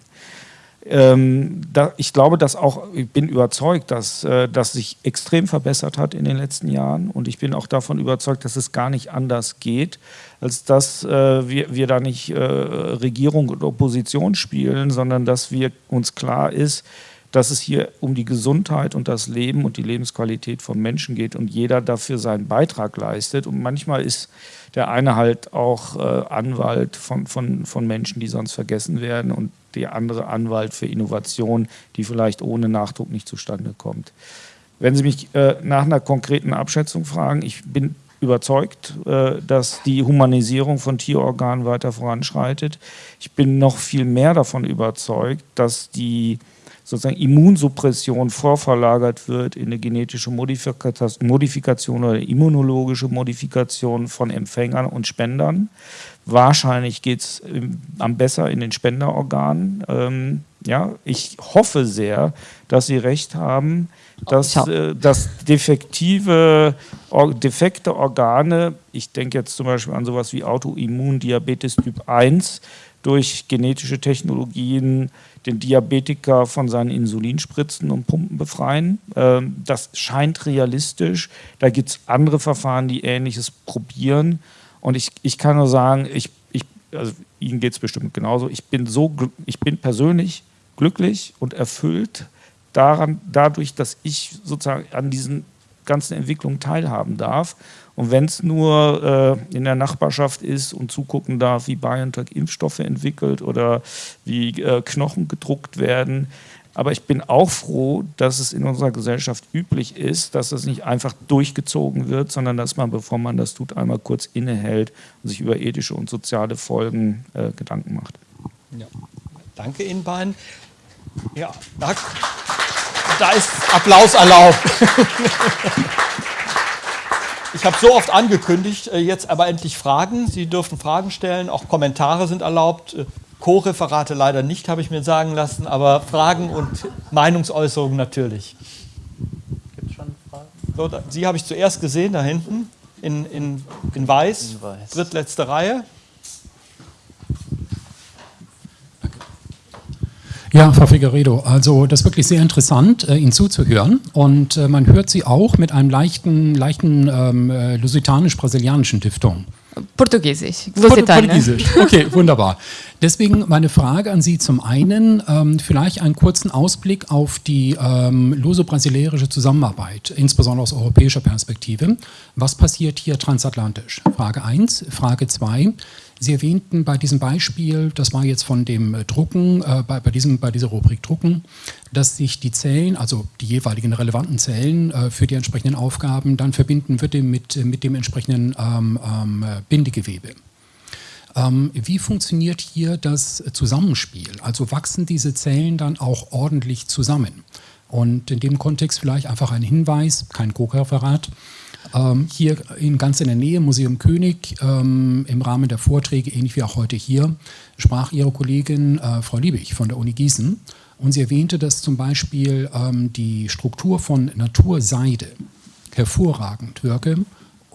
Speaker 4: Ähm, da, ich glaube, dass auch, ich bin überzeugt, dass äh, das sich extrem verbessert hat in den letzten Jahren. Und ich bin auch davon überzeugt, dass es gar nicht anders geht, als dass äh, wir, wir da nicht äh, Regierung und Opposition spielen, sondern dass wir uns klar ist, dass es hier um die Gesundheit und das Leben und die Lebensqualität von Menschen geht und jeder dafür seinen Beitrag leistet. Und manchmal ist der eine halt auch äh, Anwalt von, von, von Menschen, die sonst vergessen werden und der andere Anwalt für Innovation, die vielleicht ohne Nachdruck nicht zustande kommt. Wenn Sie mich äh, nach einer konkreten Abschätzung fragen, ich bin überzeugt, äh, dass die Humanisierung von Tierorganen weiter voranschreitet. Ich bin noch viel mehr davon überzeugt, dass die sozusagen Immunsuppression vorverlagert wird in eine genetische Modifikation oder immunologische Modifikation von Empfängern und Spendern. Wahrscheinlich geht es am besser in den Spenderorganen. Ähm, ja, ich hoffe sehr, dass Sie recht haben, dass, äh, dass defektive, or, defekte Organe, ich denke jetzt zum Beispiel an sowas wie Autoimmundiabetes Typ 1, durch genetische Technologien den Diabetiker von seinen Insulinspritzen und Pumpen befreien. Ähm, das scheint realistisch. Da gibt es andere Verfahren, die Ähnliches probieren. Und ich, ich kann nur sagen, ich, ich, also Ihnen geht es bestimmt genauso. Ich bin, so, ich bin persönlich glücklich und erfüllt daran, dadurch, dass ich sozusagen an diesen ganzen Entwicklungen teilhaben darf. Und wenn es nur äh, in der Nachbarschaft ist und zugucken darf, wie BioNTech Impfstoffe entwickelt oder wie äh, Knochen gedruckt werden. Aber ich bin auch froh, dass es in unserer Gesellschaft üblich ist, dass es nicht einfach durchgezogen wird, sondern dass man, bevor man das tut, einmal kurz innehält und sich über ethische und soziale Folgen äh, Gedanken macht.
Speaker 2: Ja. Danke Ihnen beiden. Ja, da, da ist Applaus erlaubt. Ich habe so oft angekündigt, äh, jetzt aber endlich Fragen. Sie dürfen Fragen stellen, auch Kommentare sind erlaubt. Äh, Co-Referate leider nicht, habe ich mir sagen lassen, aber Fragen und Meinungsäußerungen natürlich. Gibt es schon Fragen? So, da, Sie habe ich zuerst gesehen, da hinten, in, in, in weiß, in weiß. drittletzte Reihe.
Speaker 5: Ja, Frau Figueredo, also das ist wirklich sehr interessant, äh, Ihnen zuzuhören. Und äh, man hört Sie auch mit einem leichten, leichten ähm, äh, lusitanisch-brasilianischen Diftung.
Speaker 3: Portugiesisch.
Speaker 5: Port Portugiesisch. Okay, wunderbar. Deswegen meine Frage an Sie zum einen, ähm, vielleicht einen kurzen Ausblick auf die ähm, luso-brasilianische Zusammenarbeit, insbesondere aus europäischer Perspektive. Was passiert hier transatlantisch? Frage 1. Frage 2. Sie erwähnten bei diesem Beispiel, das war jetzt von dem Drucken, äh, bei, bei, diesem, bei dieser Rubrik Drucken, dass sich die Zellen, also die jeweiligen relevanten Zellen äh, für die entsprechenden Aufgaben dann verbinden würde mit, mit dem entsprechenden ähm, ähm, Bindegewebe. Ähm, wie funktioniert hier das Zusammenspiel? Also wachsen diese Zellen dann auch ordentlich zusammen? Und in dem Kontext vielleicht einfach ein Hinweis, kein Co-Referat, ähm, hier in, ganz in der Nähe, Museum König, ähm, im Rahmen der Vorträge, ähnlich wie auch heute hier, sprach Ihre Kollegin äh, Frau Liebig von der Uni Gießen und sie erwähnte, dass zum Beispiel ähm, die Struktur von Naturseide hervorragend wirke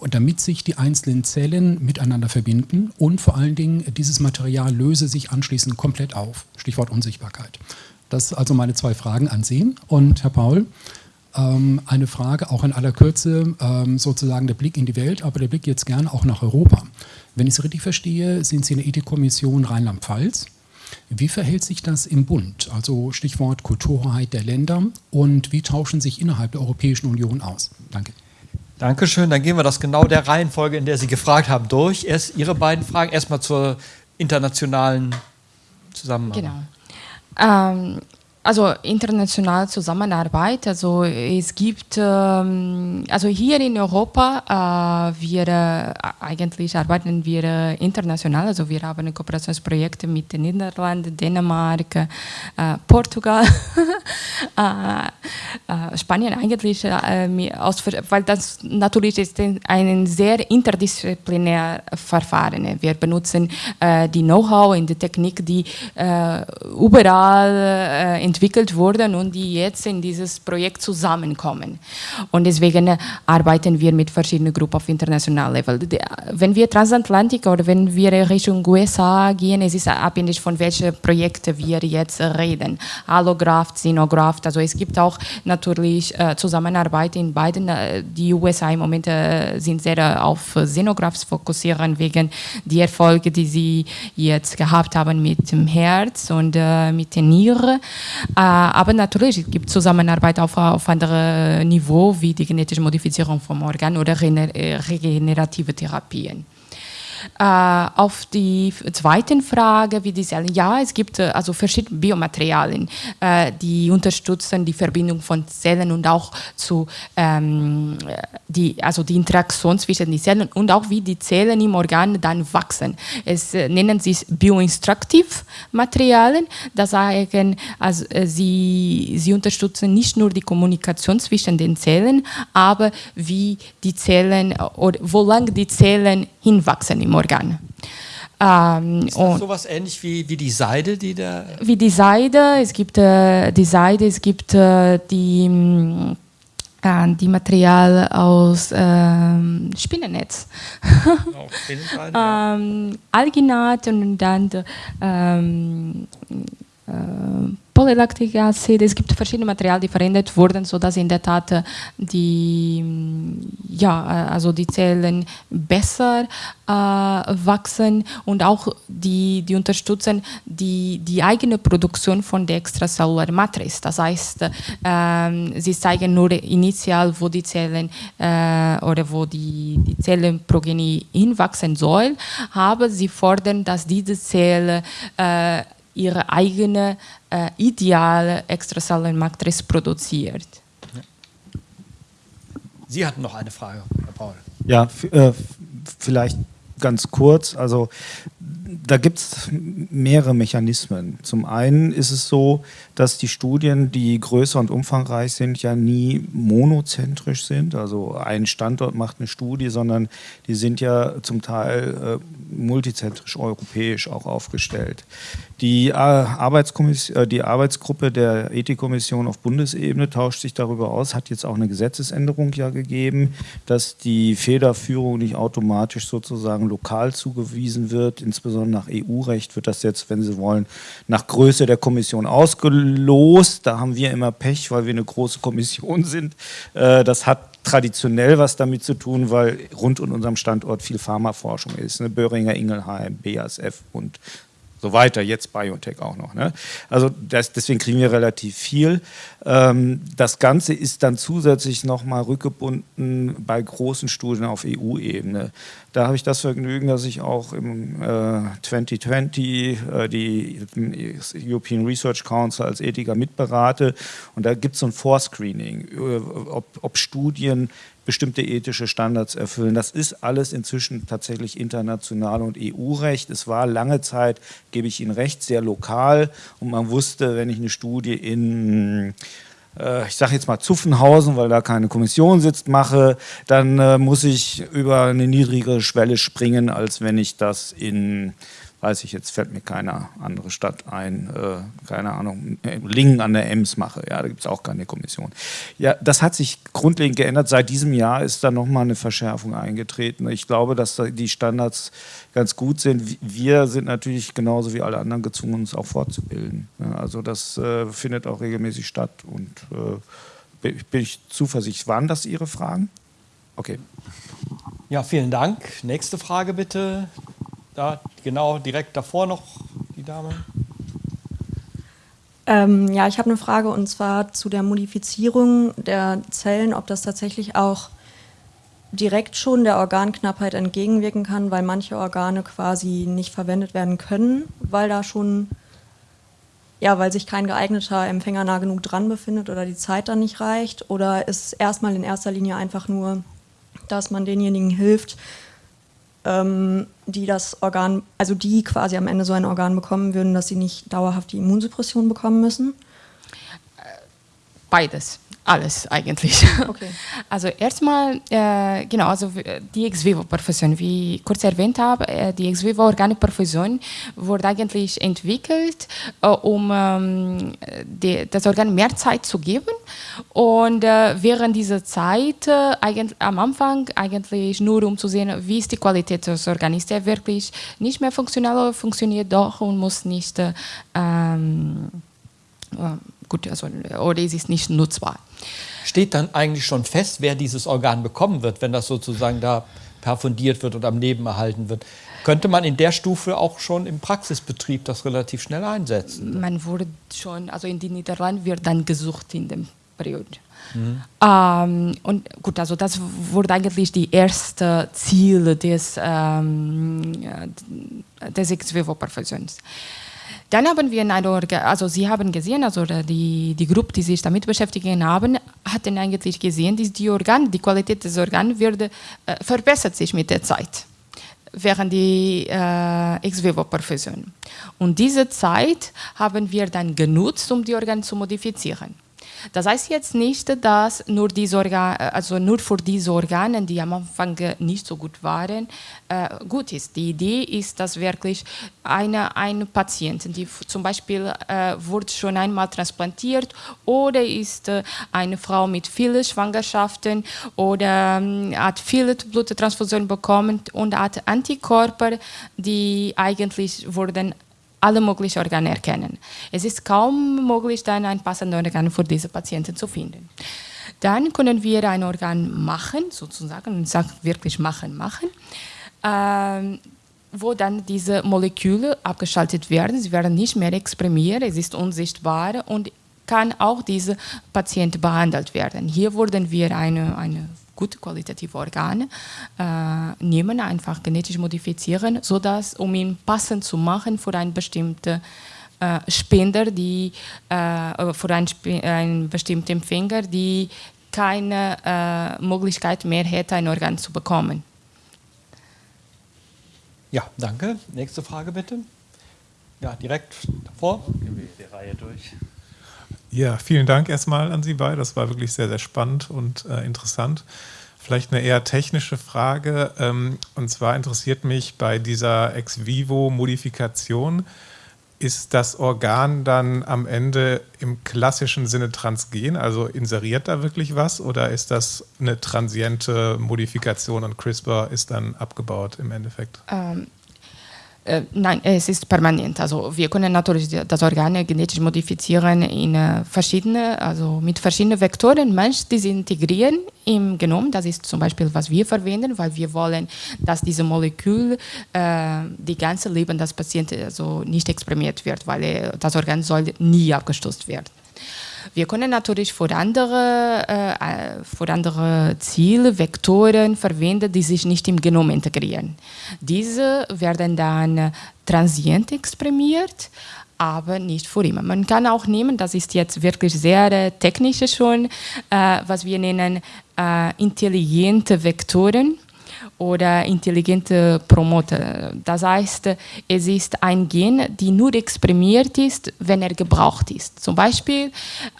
Speaker 5: damit sich die einzelnen Zellen miteinander verbinden und vor allen Dingen dieses Material löse sich anschließend komplett auf. Stichwort Unsichtbarkeit. Das also meine zwei Fragen an Sie. Und Herr Paul, ähm, eine Frage auch in aller Kürze, ähm, sozusagen der Blick in die Welt, aber der Blick jetzt gerne auch nach Europa. Wenn ich es richtig verstehe, sind Sie in der Ethikkommission Rheinland-Pfalz. Wie verhält sich das im Bund? Also Stichwort Kulturhoheit der Länder und wie tauschen sich innerhalb der Europäischen Union aus? Danke.
Speaker 2: Dankeschön. Dann gehen wir das genau der Reihenfolge, in der Sie gefragt haben, durch. Erst Ihre beiden Fragen, erstmal zur internationalen Zusammenarbeit.
Speaker 3: Genau. Ähm, also internationale Zusammenarbeit. Also es gibt, ähm, also hier in Europa, äh, wir äh, eigentlich arbeiten wir äh, international. Also wir haben Kooperationsprojekte mit den Niederlanden, Dänemark, Portugal, Spanien eigentlich, weil das natürlich ist ein sehr interdisziplinär Verfahren. Wir benutzen die Know-how in der Technik, die überall in entwickelt wurden und die jetzt in dieses Projekt zusammenkommen. Und deswegen arbeiten wir mit verschiedenen Gruppen auf internationalem Level. Wenn wir Transatlantik oder wenn wir Richtung USA gehen, es ist abhängig von welchen Projekten wir jetzt reden. Allograft, Xenograft, also es gibt auch natürlich äh, Zusammenarbeit in beiden. Äh, die USA im Moment äh, sind sehr auf Xenografts fokussieren wegen die Erfolge, die sie jetzt gehabt haben mit dem Herz und äh, mit den Nieren. Äh, aber natürlich es gibt Zusammenarbeit auf, auf anderem Niveau wie die genetische Modifizierung vom Organ oder äh, regenerative Therapien. Äh, auf die zweite Frage, wie die Zellen, ja, es gibt äh, also verschiedene Biomaterialien, äh, die unterstützen die Verbindung von Zellen und auch zu ähm, die, also die Interaktion zwischen den Zellen und auch wie die Zellen im Organ dann wachsen. Es nennen sich Bioinstruktivmaterialien, das sagen, also, sie, sie unterstützen nicht nur die Kommunikation zwischen den Zellen, aber wie die Zellen oder wo lang die Zellen hinwachsen im Organ.
Speaker 2: Ähm, ist das sowas ähnlich wie, wie die Seide, die da...
Speaker 3: Wie die Seide, es gibt äh, die Seide, es gibt äh, die, äh, die Material aus ähm, Spinnennetz. Oh, ähm, Alginat und dann ähm, äh, Polylactic-Acid, es gibt verschiedene Materialien, die verändert wurden, sodass in der Tat äh, die, ja, äh, also die Zellen besser äh, wachsen und auch die, die unterstützen die, die eigene Produktion von der extracellular Matrix. Das heißt, äh, sie zeigen nur initial, wo die Zellen äh, oder wo die, die Zellenprogenie hinwachsen soll, aber sie fordern, dass diese Zelle ihre eigene äh, ideale Extrazellenmatrix produziert.
Speaker 2: Sie hatten noch eine Frage, Herr Paul.
Speaker 4: Ja, äh, vielleicht ganz kurz. Also da gibt es mehrere Mechanismen. Zum einen ist es so, dass die Studien, die größer und umfangreich sind, ja nie monozentrisch sind. Also ein Standort macht eine Studie, sondern die sind ja zum Teil äh, multizentrisch europäisch auch aufgestellt. Die, äh, Arbeitskommission, äh, die Arbeitsgruppe der Ethikkommission auf Bundesebene tauscht sich darüber aus, hat jetzt auch eine Gesetzesänderung ja gegeben, dass die Federführung nicht automatisch sozusagen lokal zugewiesen wird. Insbesondere nach EU-Recht wird das jetzt, wenn Sie wollen, nach Größe der Kommission ausgelost. Da haben wir immer Pech, weil wir eine große Kommission sind. Äh, das hat traditionell was damit zu tun, weil rund um unserem Standort viel Pharmaforschung ist. Ne? Böhringer Ingelheim, BASF und so weiter, jetzt BioNTech auch noch. Ne? Also das, deswegen kriegen wir relativ viel. Ähm, das Ganze ist dann zusätzlich nochmal rückgebunden bei großen Studien auf EU-Ebene. Da habe ich das Vergnügen, dass ich auch im äh, 2020 äh, die European Research Council als Ethiker mitberate und da gibt es so ein Vorscreening, äh, ob, ob Studien bestimmte ethische Standards erfüllen. Das ist alles inzwischen tatsächlich international und EU-Recht. Es war lange Zeit, gebe ich Ihnen recht, sehr lokal und man wusste, wenn ich eine Studie in ich sage jetzt mal Zuffenhausen, weil da keine Kommission sitzt, mache, dann äh, muss ich über eine niedrigere Schwelle springen, als wenn ich das in weiß ich jetzt, fällt mir keine andere Stadt ein, äh, keine Ahnung, Lingen an der Ems mache. Ja, da gibt es auch keine Kommission. Ja, das hat sich grundlegend geändert. Seit diesem Jahr ist da nochmal eine Verschärfung eingetreten. Ich glaube, dass die Standards ganz gut sind. Wir sind natürlich genauso wie alle anderen gezwungen, uns auch fortzubilden. Ja, also das äh, findet auch regelmäßig statt und äh, bin ich zuversichtlich. Waren das Ihre Fragen? Okay.
Speaker 2: Ja, vielen Dank. Nächste Frage bitte. Da, genau, direkt davor noch die Dame.
Speaker 6: Ähm, ja, ich habe eine Frage und zwar zu der Modifizierung der Zellen, ob das tatsächlich auch direkt schon der Organknappheit entgegenwirken kann, weil manche Organe quasi nicht verwendet werden können, weil da schon, ja, weil sich kein geeigneter Empfänger nah genug dran befindet oder die Zeit dann nicht reicht? Oder ist es erstmal in erster Linie einfach nur, dass man denjenigen hilft, die das Organ, also die quasi am Ende so ein Organ bekommen würden, dass sie nicht dauerhaft die Immunsuppression bekommen müssen?
Speaker 3: Beides alles eigentlich. Okay. Also erstmal, äh, genau, also die Ex-Vivo-Perfusion, wie ich kurz erwähnt habe, äh, die Ex-Vivo-Organperfusion wurde eigentlich entwickelt, äh, um ähm, die, das Organ mehr Zeit zu geben und äh, während dieser Zeit äh, eigentlich, am Anfang eigentlich nur um zu sehen, wie ist die Qualität des Organs, ist der wirklich nicht mehr funktional oder funktioniert doch und muss nicht äh, ähm, gut, also, oder es ist nicht nutzbar.
Speaker 2: Steht dann eigentlich schon fest, wer dieses Organ bekommen wird, wenn das sozusagen da perfundiert wird und am Leben erhalten wird? Könnte man in der Stufe auch schon im Praxisbetrieb das relativ schnell einsetzen?
Speaker 3: Man wurde schon, also in den Niederlanden wird dann gesucht in dem Periode. Mhm. Ähm, und gut, also das wurde eigentlich die erste Ziel des, ähm, des Ex-Vivo-Perfektions. Dann haben wir in einer, also Sie haben gesehen, also die, die Gruppe, die sich damit beschäftigen haben, hatten eigentlich gesehen, dass die Organ, die Qualität des Organs wird, äh, verbessert sich mit der Zeit während die äh, Ex-Vivo-Perfusion. Und diese Zeit haben wir dann genutzt, um die Organe zu modifizieren. Das heißt jetzt nicht, dass nur, diese Organ, also nur für diese Organe, die am Anfang nicht so gut waren, äh, gut ist. Die Idee ist, dass wirklich eine, eine Patient, die zum Beispiel äh, wurde schon einmal transplantiert oder ist äh, eine Frau mit vielen Schwangerschaften oder äh, hat viele Bluttransfusionen bekommen und hat Antikörper, die eigentlich wurden alle möglichen Organe erkennen. Es ist kaum möglich, dann ein passendes Organ für diese Patienten zu finden. Dann können wir ein Organ machen, sozusagen, ich sage wirklich machen, machen, ähm, wo dann diese Moleküle abgeschaltet werden. Sie werden nicht mehr exprimiert, es ist unsichtbar und kann auch diese Patient behandelt werden. Hier wurden wir eine, eine gute qualitative Organe äh, nehmen, einfach genetisch modifizieren, sodass, um ihn passend zu machen für einen bestimmten äh, Spender, die, äh, für einen, einen bestimmten Empfänger, die keine äh, Möglichkeit mehr hätte, ein Organ zu bekommen.
Speaker 2: Ja, danke. Nächste Frage bitte. Ja, direkt davor.
Speaker 7: Gehen wir die Reihe durch. Ja, vielen Dank erstmal an Sie beide. Das war wirklich sehr, sehr spannend und äh, interessant. Vielleicht eine eher technische Frage. Ähm, und zwar interessiert mich bei dieser Ex-vivo-Modifikation, ist das Organ dann am Ende im klassischen Sinne transgen, also inseriert da wirklich was, oder ist das eine transiente Modifikation und CRISPR ist dann abgebaut im Endeffekt?
Speaker 3: Ähm, Äh, nein, es ist permanent. Also wir können natürlich das Organ genetisch modifizieren in äh, verschiedene, also mit verschiedenen Vektoren. Manche die integrieren im Genom. Das ist zum Beispiel, was wir verwenden, weil wir wollen, dass diese Molekül äh, die ganze Leben des Patienten also nicht exprimiert wird, weil äh, das Organ soll nie abgestoßen werden. Wir können natürlich für andere, äh, für andere Ziele Vektoren verwenden, die sich nicht im Genom integrieren. Diese werden dann transient exprimiert, aber nicht für immer. Man kann auch nehmen, das ist jetzt wirklich sehr äh, technisch schon, äh, was wir nennen äh, intelligente Vektoren oder intelligente Promoter. Das heißt, es ist ein Gen, die nur exprimiert ist, wenn er gebraucht ist. Zum Beispiel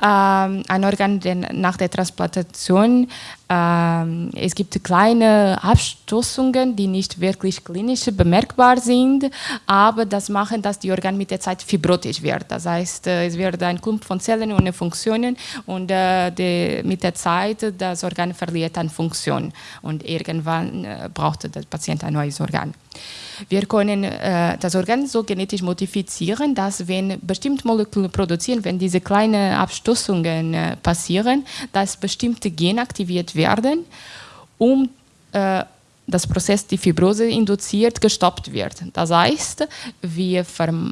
Speaker 3: ähm, ein Organ, der nach der Transplantation ähm, es gibt kleine Abstoßungen, die nicht wirklich klinisch bemerkbar sind, aber das machen, dass die Organ mit der Zeit fibrotisch wird. Das heißt, äh, es wird ein Klump von Zellen ohne Funktionen und äh, die, mit der Zeit das Organ verliert an Funktion und irgendwann äh, braucht der Patient ein neues Organ. Wir können äh, das Organ so genetisch modifizieren, dass wenn bestimmte Moleküle produzieren, wenn diese kleinen Abstoßungen äh, passieren, dass bestimmte Gene aktiviert werden, um äh, das Prozess, die Fibrose induziert, gestoppt wird. Das heißt, wir,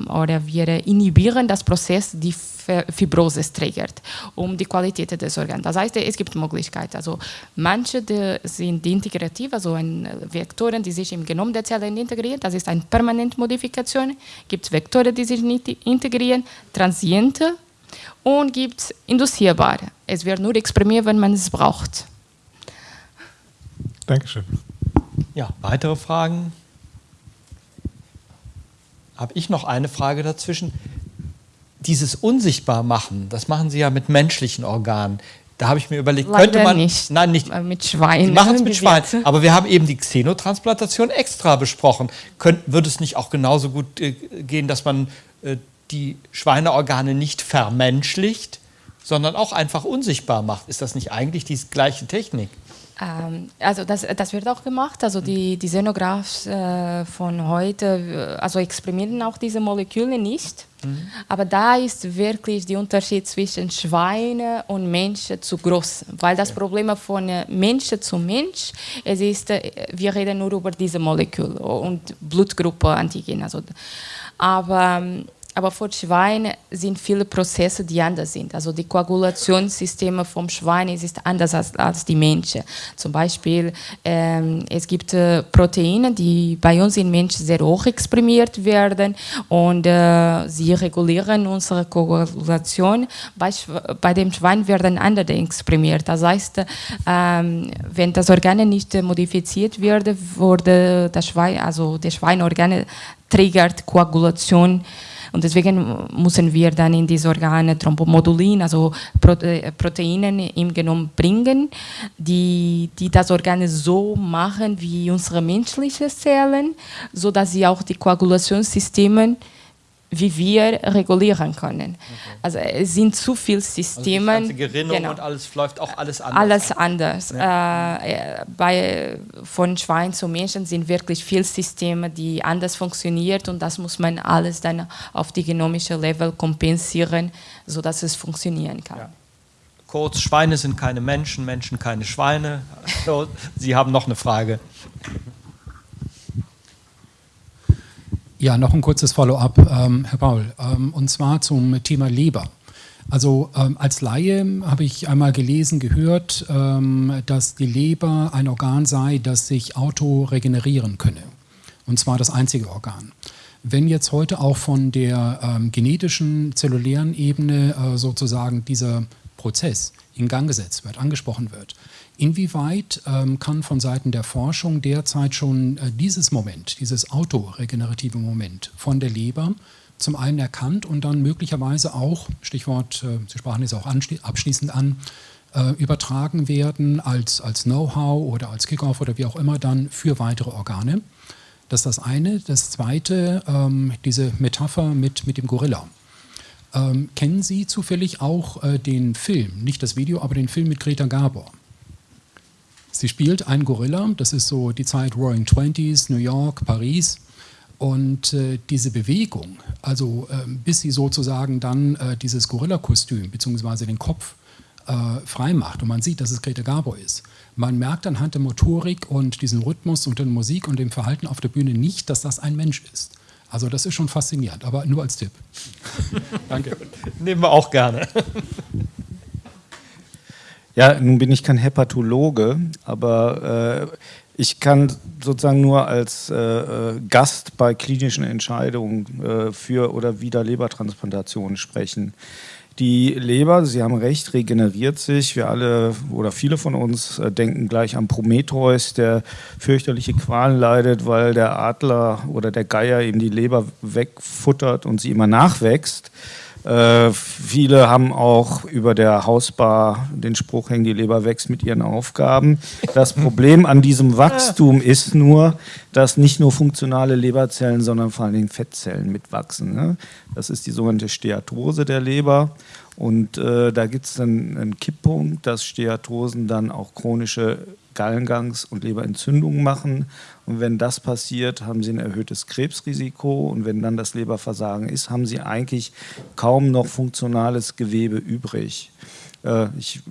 Speaker 3: oder wir inhibieren das Prozess, die Fibrose triggert, um die Qualität des Organs. Das heißt, es gibt Möglichkeiten. Also manche sind integrativ, also ein Vektoren, die sich im Genom der Zellen integrieren. Das ist eine permanente Modifikation. Es Gibt Vektoren, die sich nicht integrieren, transiente und gibt induzierbare. Es wird nur exprimiert, wenn man es braucht.
Speaker 7: Dankeschön.
Speaker 2: Ja, weitere Fragen? Habe ich noch eine Frage dazwischen? Dieses Unsichtbarmachen, das machen Sie ja mit menschlichen Organen. Da habe ich mir überlegt,
Speaker 3: Leider
Speaker 2: könnte man.
Speaker 3: Nicht.
Speaker 2: Nein, nicht.
Speaker 3: Mit Schweinen.
Speaker 2: Sie machen es mit Schweinen. Aber wir haben eben die Xenotransplantation extra besprochen. Könnt, würde es nicht auch genauso gut äh, gehen, dass man äh, die Schweineorgane nicht vermenschlicht, sondern auch einfach unsichtbar macht? Ist das nicht eigentlich die gleiche Technik?
Speaker 3: Ähm, also das, das wird auch gemacht. Also die, die Xenographs äh, von heute, äh, also experimentieren auch diese Moleküle nicht. Mhm. Aber da ist wirklich der Unterschied zwischen Schweine und Menschen zu groß. Weil das Problem von äh, Mensch zu Mensch, es ist, äh, wir reden nur über diese Moleküle und Blutgruppe Antigen. Also, aber ähm, aber für Schwein sind viele Prozesse, die anders sind. Also die Koagulationssysteme vom Schwein ist anders als, als die Menschen. Zum Beispiel, ähm, es gibt äh, Proteine, die bei uns in Menschen sehr hoch exprimiert werden und äh, sie regulieren unsere Koagulation. Bei, bei dem Schwein werden andere exprimiert. Das heißt, ähm, wenn das Organ nicht modifiziert wird, wurde das Schwein, also der Schweinorgan triggert Koagulation und deswegen müssen wir dann in diese Organe Thrombomodulin, also äh, Proteine im Genom bringen, die, die das Organ so machen wie unsere menschlichen Zellen, sodass sie auch die Koagulationssysteme wie wir regulieren können. Okay. Also es sind zu viele Systeme. Also
Speaker 2: die ganze Gerinnung genau. und alles läuft auch alles anders.
Speaker 3: Alles anders. Ja. Äh, bei, von Schwein zu Menschen sind wirklich viele Systeme, die anders funktionieren und das muss man alles dann auf die genomische Level kompensieren, sodass es funktionieren kann. Ja.
Speaker 2: Kurz, Schweine sind keine Menschen, Menschen keine Schweine. Sie haben noch eine Frage.
Speaker 5: Ja, noch ein kurzes Follow-up, ähm, Herr Paul, ähm, und zwar zum Thema Leber. Also ähm, als Laie habe ich einmal gelesen, gehört, ähm, dass die Leber ein Organ sei, das sich autoregenerieren könne. Und zwar das einzige Organ. Wenn jetzt heute auch von der ähm, genetischen, zellulären Ebene äh, sozusagen dieser Prozess in Gang gesetzt wird, angesprochen wird, Inwieweit ähm, kann von Seiten der Forschung derzeit schon äh, dieses Moment, dieses autoregenerative Moment von der Leber zum einen erkannt und dann möglicherweise auch, Stichwort, äh, Sie sprachen es auch abschließend an, äh, übertragen werden als, als Know-how oder als Kickoff oder wie auch immer dann für weitere Organe. Das ist das eine. Das zweite, ähm, diese Metapher mit, mit dem Gorilla. Ähm, kennen Sie zufällig auch äh, den Film, nicht das Video, aber den Film mit Greta Garbo? Sie spielt einen Gorilla, das ist so die Zeit Roaring Twenties, New York, Paris. Und äh, diese Bewegung, also äh, bis sie sozusagen dann äh, dieses Gorilla-Kostüm bzw. den Kopf äh, frei macht und man sieht, dass es Greta Garbo ist, man merkt anhand der Motorik und diesem Rhythmus und der Musik und dem Verhalten auf der Bühne nicht, dass das ein Mensch ist. Also das ist schon faszinierend, aber nur als Tipp.
Speaker 2: Danke. Nehmen wir auch gerne.
Speaker 4: Ja, nun bin ich kein Hepatologe, aber äh, ich kann sozusagen nur als äh, äh, Gast bei klinischen Entscheidungen äh, für oder wider Lebertransplantationen sprechen. Die Leber, Sie haben recht, regeneriert sich. Wir alle oder viele von uns äh, denken gleich an Prometheus, der fürchterliche Qualen leidet, weil der Adler oder der Geier ihm die Leber wegfuttert und sie immer nachwächst. Äh, viele haben auch über der Hausbar den Spruch hängen, die Leber wächst mit ihren Aufgaben. Das Problem an diesem Wachstum ist nur, dass nicht nur funktionale Leberzellen, sondern vor allen Dingen Fettzellen mitwachsen. Ne? Das ist die sogenannte Steatose der Leber. Und äh, da gibt es dann einen Kipppunkt, dass Steatosen dann auch chronische Gallengangs- und Leberentzündungen machen. Und wenn das passiert, haben sie ein erhöhtes Krebsrisiko. Und wenn dann das Leberversagen ist, haben sie eigentlich kaum noch funktionales Gewebe übrig. Äh, ich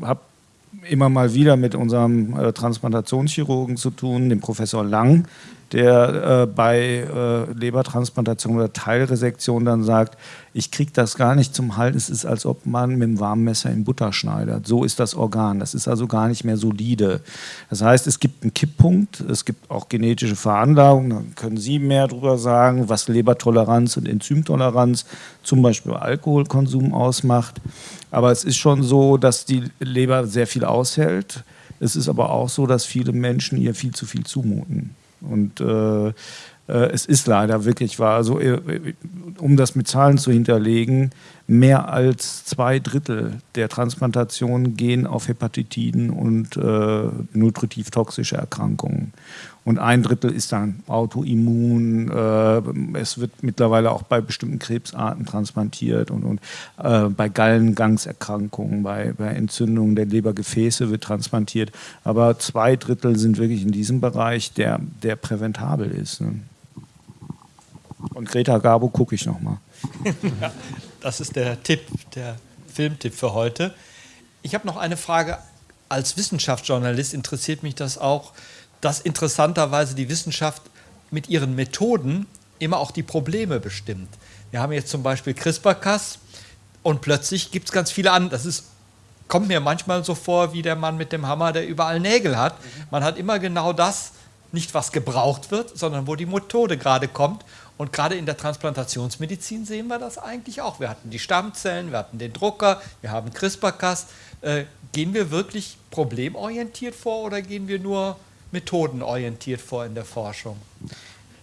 Speaker 4: habe immer mal wieder mit unserem äh, Transplantationschirurgen zu tun, dem Professor Lang, der äh, bei äh, Lebertransplantation oder Teilresektion dann sagt, ich kriege das gar nicht zum Halten, es ist, als ob man mit einem warmen Messer in Butter schneidet. So ist das Organ, das ist also gar nicht mehr solide. Das heißt, es gibt einen Kipppunkt, es gibt auch genetische Veranlagungen, da können Sie mehr darüber sagen, was Lebertoleranz und Enzymtoleranz zum Beispiel Alkoholkonsum ausmacht. Aber es ist schon so, dass die Leber sehr viel aushält. Es ist aber auch so, dass viele Menschen ihr viel zu viel zumuten. Und äh, äh, es ist leider wirklich wahr. Also, äh, um das mit Zahlen zu hinterlegen, mehr als zwei Drittel der Transplantationen gehen auf Hepatitiden und äh, nutritiv toxische Erkrankungen. Und ein Drittel ist dann autoimmun. Äh, es wird mittlerweile auch bei bestimmten Krebsarten transplantiert und, und äh, bei Gallengangserkrankungen, bei, bei Entzündungen der Lebergefäße wird transplantiert. Aber zwei Drittel sind wirklich in diesem Bereich, der, der präventabel ist. Ne? Und Greta Garbo gucke ich nochmal.
Speaker 2: das ist der Tipp, der Filmtipp für heute. Ich habe noch eine Frage. Als Wissenschaftsjournalist interessiert mich das auch dass interessanterweise die Wissenschaft mit ihren Methoden immer auch die Probleme bestimmt. Wir haben jetzt zum Beispiel CRISPR-Cas und plötzlich gibt es ganz viele andere. Das ist, kommt mir manchmal so vor wie der Mann mit dem Hammer, der überall Nägel hat. Man hat immer genau das, nicht was gebraucht wird, sondern wo die Methode gerade kommt. Und gerade in der Transplantationsmedizin sehen wir das eigentlich auch. Wir hatten die Stammzellen, wir hatten den Drucker, wir haben CRISPR-Cas. Äh, gehen wir wirklich problemorientiert vor oder gehen wir nur methodenorientiert vor in der Forschung?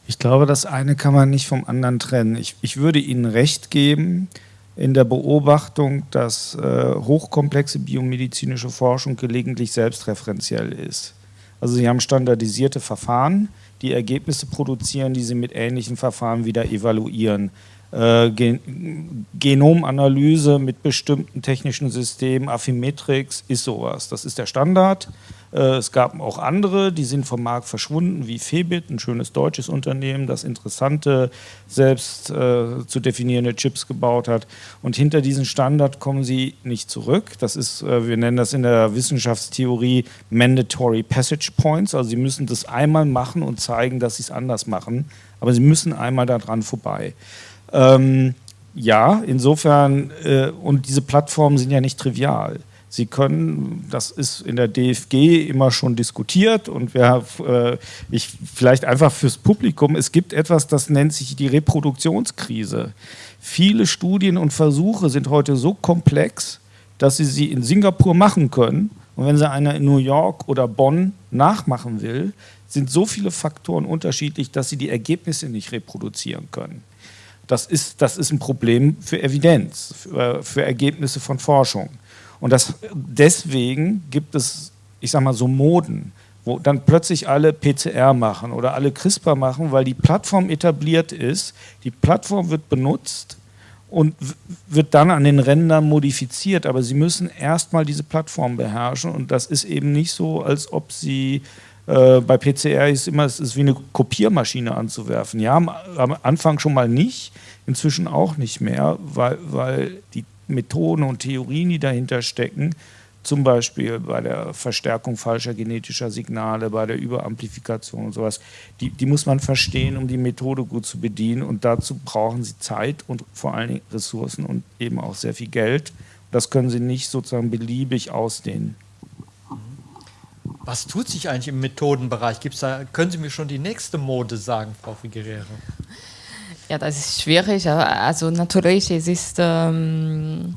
Speaker 4: Ich glaube, das eine kann man nicht vom anderen trennen. Ich, ich würde Ihnen recht geben in der Beobachtung, dass äh, hochkomplexe biomedizinische Forschung gelegentlich selbstreferenziell ist. Also Sie haben standardisierte Verfahren, die Ergebnisse produzieren, die Sie mit ähnlichen Verfahren wieder evaluieren. Äh, Gen Genomanalyse mit bestimmten technischen Systemen, Affymetrix ist sowas. Das ist der Standard. Äh, es gab auch andere, die sind vom Markt verschwunden, wie Febit, ein schönes deutsches Unternehmen, das interessante, selbst äh, zu definierende Chips gebaut hat. Und hinter diesen Standard kommen sie nicht zurück. Das ist, äh, wir nennen das in der Wissenschaftstheorie Mandatory Passage Points. Also sie müssen das einmal machen und zeigen, dass sie es anders machen. Aber sie müssen einmal daran vorbei. Ähm, ja, insofern, äh, und diese Plattformen sind ja nicht trivial. Sie können, das ist in der DFG immer schon diskutiert und wir, äh, ich vielleicht einfach fürs Publikum, es gibt etwas, das nennt sich die Reproduktionskrise. Viele Studien und Versuche sind heute so komplex, dass Sie sie in Singapur machen können und wenn Sie einer in New York oder Bonn nachmachen will, sind so viele Faktoren unterschiedlich, dass Sie die Ergebnisse nicht reproduzieren können. Das ist, das ist ein Problem für Evidenz, für, für Ergebnisse von Forschung. Und das, deswegen gibt es, ich sag mal, so Moden, wo dann plötzlich alle PCR machen oder alle CRISPR machen, weil die Plattform etabliert ist, die Plattform wird benutzt und wird dann an den Rändern modifiziert, aber sie müssen erstmal diese Plattform beherrschen und das ist eben nicht so, als ob sie Äh, bei PCR ist immer, es ist wie eine Kopiermaschine anzuwerfen. Ja, am, am Anfang schon mal nicht, inzwischen auch nicht mehr, weil, weil die Methoden und Theorien, die dahinter stecken, zum Beispiel bei der Verstärkung falscher genetischer Signale, bei der Überamplifikation und sowas, die, die muss man verstehen, um die Methode gut zu bedienen. Und dazu brauchen sie Zeit und vor allen Dingen Ressourcen und eben auch sehr viel Geld. Das können sie nicht sozusagen beliebig ausdehnen.
Speaker 2: Was tut sich eigentlich im Methodenbereich? Gibt's da, können Sie mir schon die nächste Mode sagen, Frau Figueredo?
Speaker 3: Ja, das ist schwierig. Also natürlich, es ist ähm,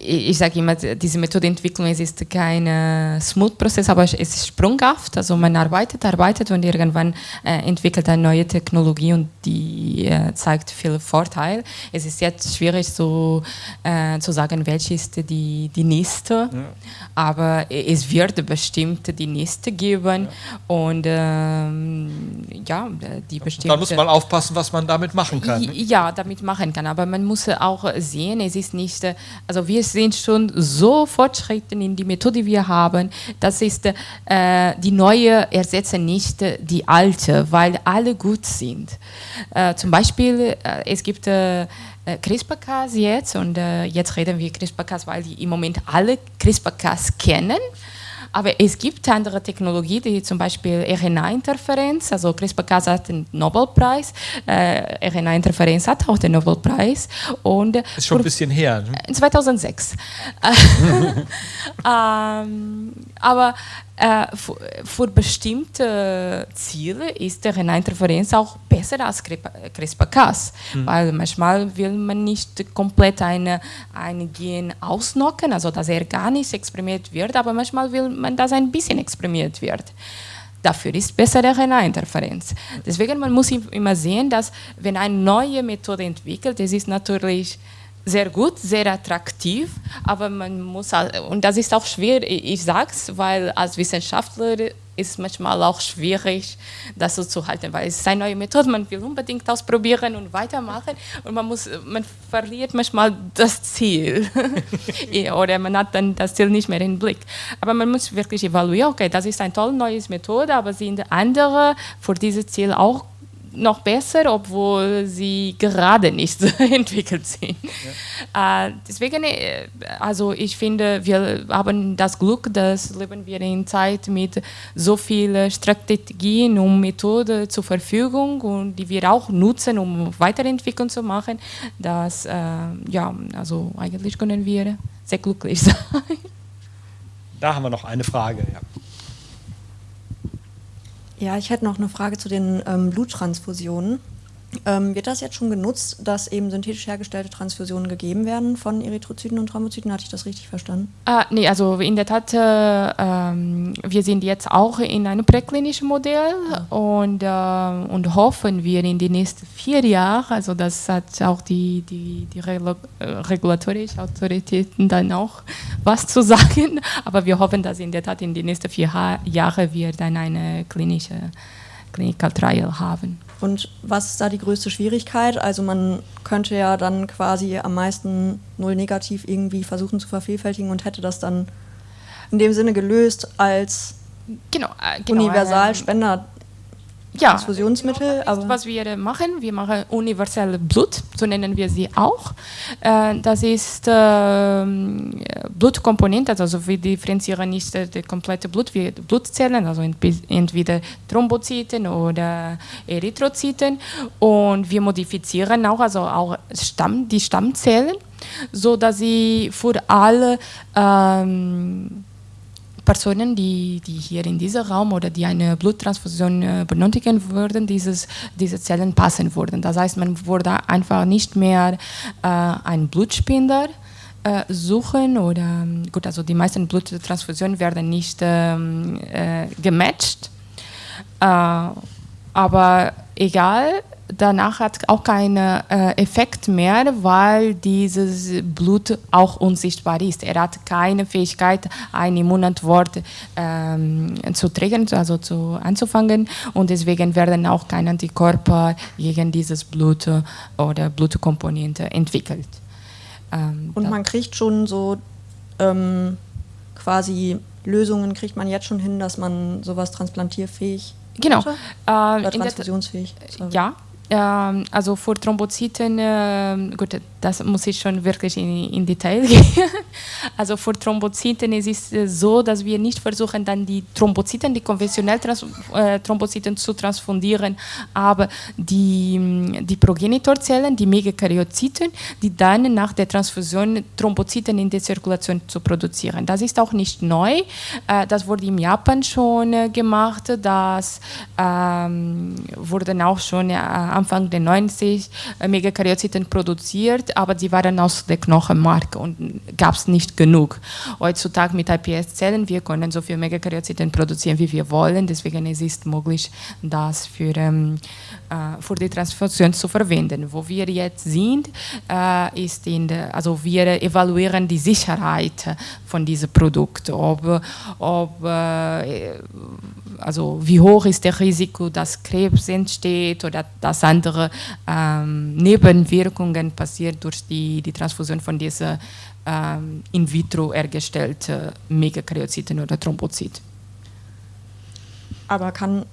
Speaker 3: ich sage immer, diese Methodenentwicklung es ist kein äh, Smooth-Prozess, aber es ist sprunghaft. Also man arbeitet, arbeitet und irgendwann äh, entwickelt eine neue Technologie und die äh, zeigt viel Vorteil. Es ist jetzt schwierig so, äh, zu sagen, welche ist die, die nächste, ja. aber es wird bestimmt die nächste geben ja. und ähm, ja, die bestimmte...
Speaker 2: Da muss man aufpassen, was man damit machen kann. Ne?
Speaker 3: Ja, damit machen kann, aber man muss auch sehen, es ist nicht, also wir sind schon so fortschritten in die Methode, die wir haben. Das ist äh, die neue ersetzen nicht die alte, weil alle gut sind. Äh, zum Beispiel, äh, es gibt äh, CRISPR-Cas jetzt und äh, jetzt reden wir CRISPR-Cas, weil die im Moment alle CRISPR-Cas kennen. Aber es gibt andere Technologien, die zum Beispiel RNA-Interferenz, also CRISPR-Cas hat den Nobelpreis, äh, RNA-Interferenz hat auch den Nobelpreis. Und
Speaker 2: ist schon ein bisschen her.
Speaker 3: Ne? 2006. ähm, aber äh, für, bestimmte Ziele ist der RNA-Interferenz auch besser als CRISPR-Cas, mhm. weil manchmal will man nicht komplett eine, ein Gen ausnocken, also dass er gar nicht exprimiert wird, aber manchmal will man, dass ein bisschen exprimiert wird. Dafür ist besser der RNA-Interferenz. Deswegen man muss immer sehen, dass wenn eine neue Methode entwickelt, es ist natürlich sehr gut, sehr attraktiv, aber man muss, und das ist auch schwer, ich sage es, weil als Wissenschaftler ist es manchmal auch schwierig, das so zu halten, weil es ist eine neue Methode, man will unbedingt ausprobieren und weitermachen und man, muss, man verliert manchmal das Ziel oder man hat dann das Ziel nicht mehr im Blick. Aber man muss wirklich evaluieren, okay, das ist eine tolle neue Methode, aber sind andere für dieses Ziel auch noch besser, obwohl sie gerade nicht entwickelt sind. Ja. Äh, deswegen, äh, also ich finde, wir haben das Glück, dass leben wir in Zeit mit so vielen Strategien und Methoden zur Verfügung und die wir auch nutzen, um Weiterentwicklung zu machen, dass, äh, ja, also eigentlich können wir sehr glücklich sein.
Speaker 2: Da haben wir noch eine Frage. Ja.
Speaker 6: Ja, ich hätte noch eine Frage zu den ähm, Bluttransfusionen. Ähm, wird das jetzt schon genutzt, dass eben synthetisch hergestellte Transfusionen gegeben werden von Erythrozyten und Thrombozyten? Hatte ich das richtig verstanden?
Speaker 3: Ah, nee, also in der Tat, äh, ähm, wir sind jetzt auch in einem präklinischen Modell ja. und, äh, und hoffen wir in den nächsten vier Jahren, also das hat auch die, die, die Regula äh, regulatorischen Autoritäten dann auch was zu sagen, aber wir hoffen, dass in der Tat in den nächsten vier Jahren wir dann eine klinische Clinical Trial haben.
Speaker 6: Und was ist da die größte Schwierigkeit? Also man könnte ja dann quasi am meisten null negativ irgendwie versuchen zu vervielfältigen und hätte das dann in dem Sinne gelöst als genau, äh, genau, Universalspender
Speaker 3: ja, Transfusionsmittel. Aber was wir machen, wir machen universelle Blut, so nennen wir sie auch. Äh, das ist äh, Blutkomponente, also wir differenzieren nicht das komplette Blut, wie Blutzellen, also entweder Thrombozyten oder Erythrozyten und wir modifizieren auch, also auch Stamm, die Stammzellen, so dass sie für alle ähm, Personen, die, die hier in diesem Raum oder die eine Bluttransfusion äh, benötigen würden, dieses, diese Zellen passen würden. Das heißt, man würde einfach nicht mehr äh, einen Blutspender äh, suchen oder, gut, also die meisten Bluttransfusionen werden nicht ähm, äh, gematcht. Äh, aber egal, danach hat auch keinen äh, Effekt mehr, weil dieses Blut auch unsichtbar ist. Er hat keine Fähigkeit, eine Immunantwort ähm, zu triggern, also zu, anzufangen und deswegen werden auch keine Antikörper gegen dieses Blut oder Blutkomponente entwickelt.
Speaker 6: Ähm, und man kriegt schon so ähm, quasi Lösungen kriegt man jetzt schon hin, dass man sowas transplantierfähig
Speaker 3: Genau.
Speaker 6: Äh, oder transfusionsfähig.
Speaker 3: Sorry. Ja, ähm, also für Thrombozyten, äh, gut, das muss ich schon wirklich in, in Detail gehen. also für Thrombozyten ist es äh, so, dass wir nicht versuchen, dann die Thrombozyten, die konventionell Trans äh, Thrombozyten zu transfundieren, aber die, die Progenitorzellen, die Megakaryozyten, die dann nach der Transfusion Thrombozyten in der Zirkulation zu produzieren. Das ist auch nicht neu. Äh, das wurde in Japan schon äh, gemacht. Das ähm, wurden auch schon äh, Anfang der 90 äh, Megakaryozyten produziert, aber sie waren aus der Knochenmark und gab es nicht genug. Heutzutage mit iPS-Zellen, wir können so viele Megakaryozyten produzieren, wie wir wollen, deswegen ist es möglich, das für, ähm, äh, für die Transfusion zu verwenden. Wo wir jetzt sind, äh, ist in der, also wir evaluieren die Sicherheit von diesem Produkt, ob, ob äh, also wie hoch ist das Risiko, dass Krebs entsteht oder dass andere ähm, Nebenwirkungen passiert durch die, die Transfusion von diesen ähm, in vitro hergestellten Megakaryozyten oder Thrombozyten.
Speaker 6: Aber kann,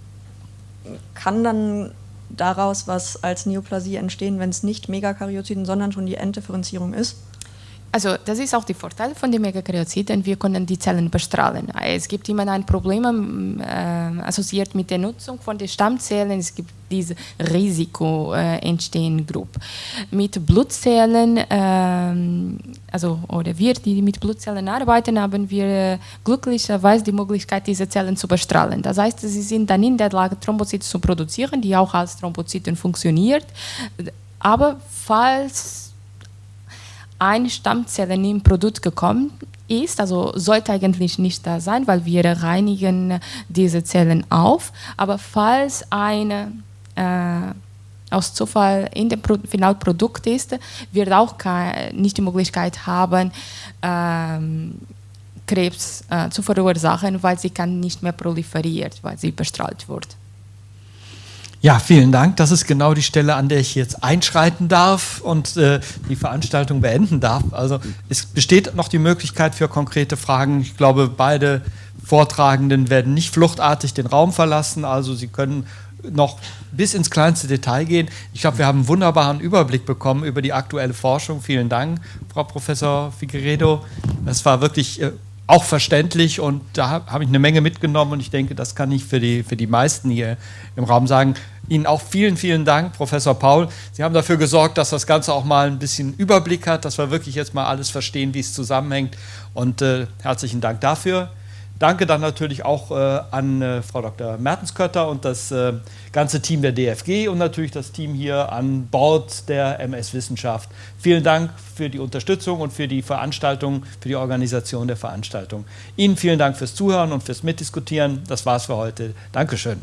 Speaker 6: kann dann daraus was als Neoplasie entstehen, wenn es nicht Megakaryozyten, sondern schon die Enddifferenzierung ist?
Speaker 3: Also das ist auch der Vorteil von den Megakaryozyten, wir können die Zellen bestrahlen. Es gibt immer ein Problem äh, assoziiert mit der Nutzung von den Stammzellen, es gibt diese Risiko äh, entstehen Gruppe. Mit Blutzellen, äh, also oder wir, die mit Blutzellen arbeiten, haben wir glücklicherweise die Möglichkeit, diese Zellen zu bestrahlen. Das heißt, sie sind dann in der Lage, Thrombozyten zu produzieren, die auch als Thrombozyten funktioniert. Aber falls eine Stammzelle im Produkt gekommen ist, also sollte eigentlich nicht da sein, weil wir reinigen diese Zellen auf, aber falls eine äh, aus Zufall in dem Pro Finalprodukt ist, wird auch nicht die Möglichkeit haben, ähm, Krebs äh, zu verursachen, weil sie kann nicht mehr proliferiert, weil sie bestrahlt wird.
Speaker 2: Ja, vielen Dank. Das ist genau die Stelle, an der ich jetzt einschreiten darf und äh, die Veranstaltung beenden darf. Also es besteht noch die Möglichkeit für konkrete Fragen. Ich glaube, beide Vortragenden werden nicht fluchtartig den Raum verlassen. Also Sie können noch bis ins kleinste Detail gehen. Ich glaube, wir haben einen wunderbaren Überblick bekommen über die aktuelle Forschung. Vielen Dank, Frau Professor Figueredo. Das war wirklich äh, auch verständlich und da habe ich eine Menge mitgenommen und ich denke, das kann ich für die, für die meisten hier im Raum sagen. Ihnen auch vielen, vielen Dank, Professor Paul. Sie haben dafür gesorgt, dass das Ganze auch mal ein bisschen Überblick hat, dass wir wirklich jetzt mal alles verstehen, wie es zusammenhängt. Und äh, herzlichen Dank dafür. Danke dann natürlich auch äh, an äh, Frau Dr. Mertenskötter und das äh, ganze Team der DFG und natürlich das Team hier an Bord der MS Wissenschaft. Vielen Dank für die Unterstützung und für die Veranstaltung, für die Organisation der Veranstaltung. Ihnen vielen Dank fürs Zuhören und fürs Mitdiskutieren. Das war's für heute. Dankeschön.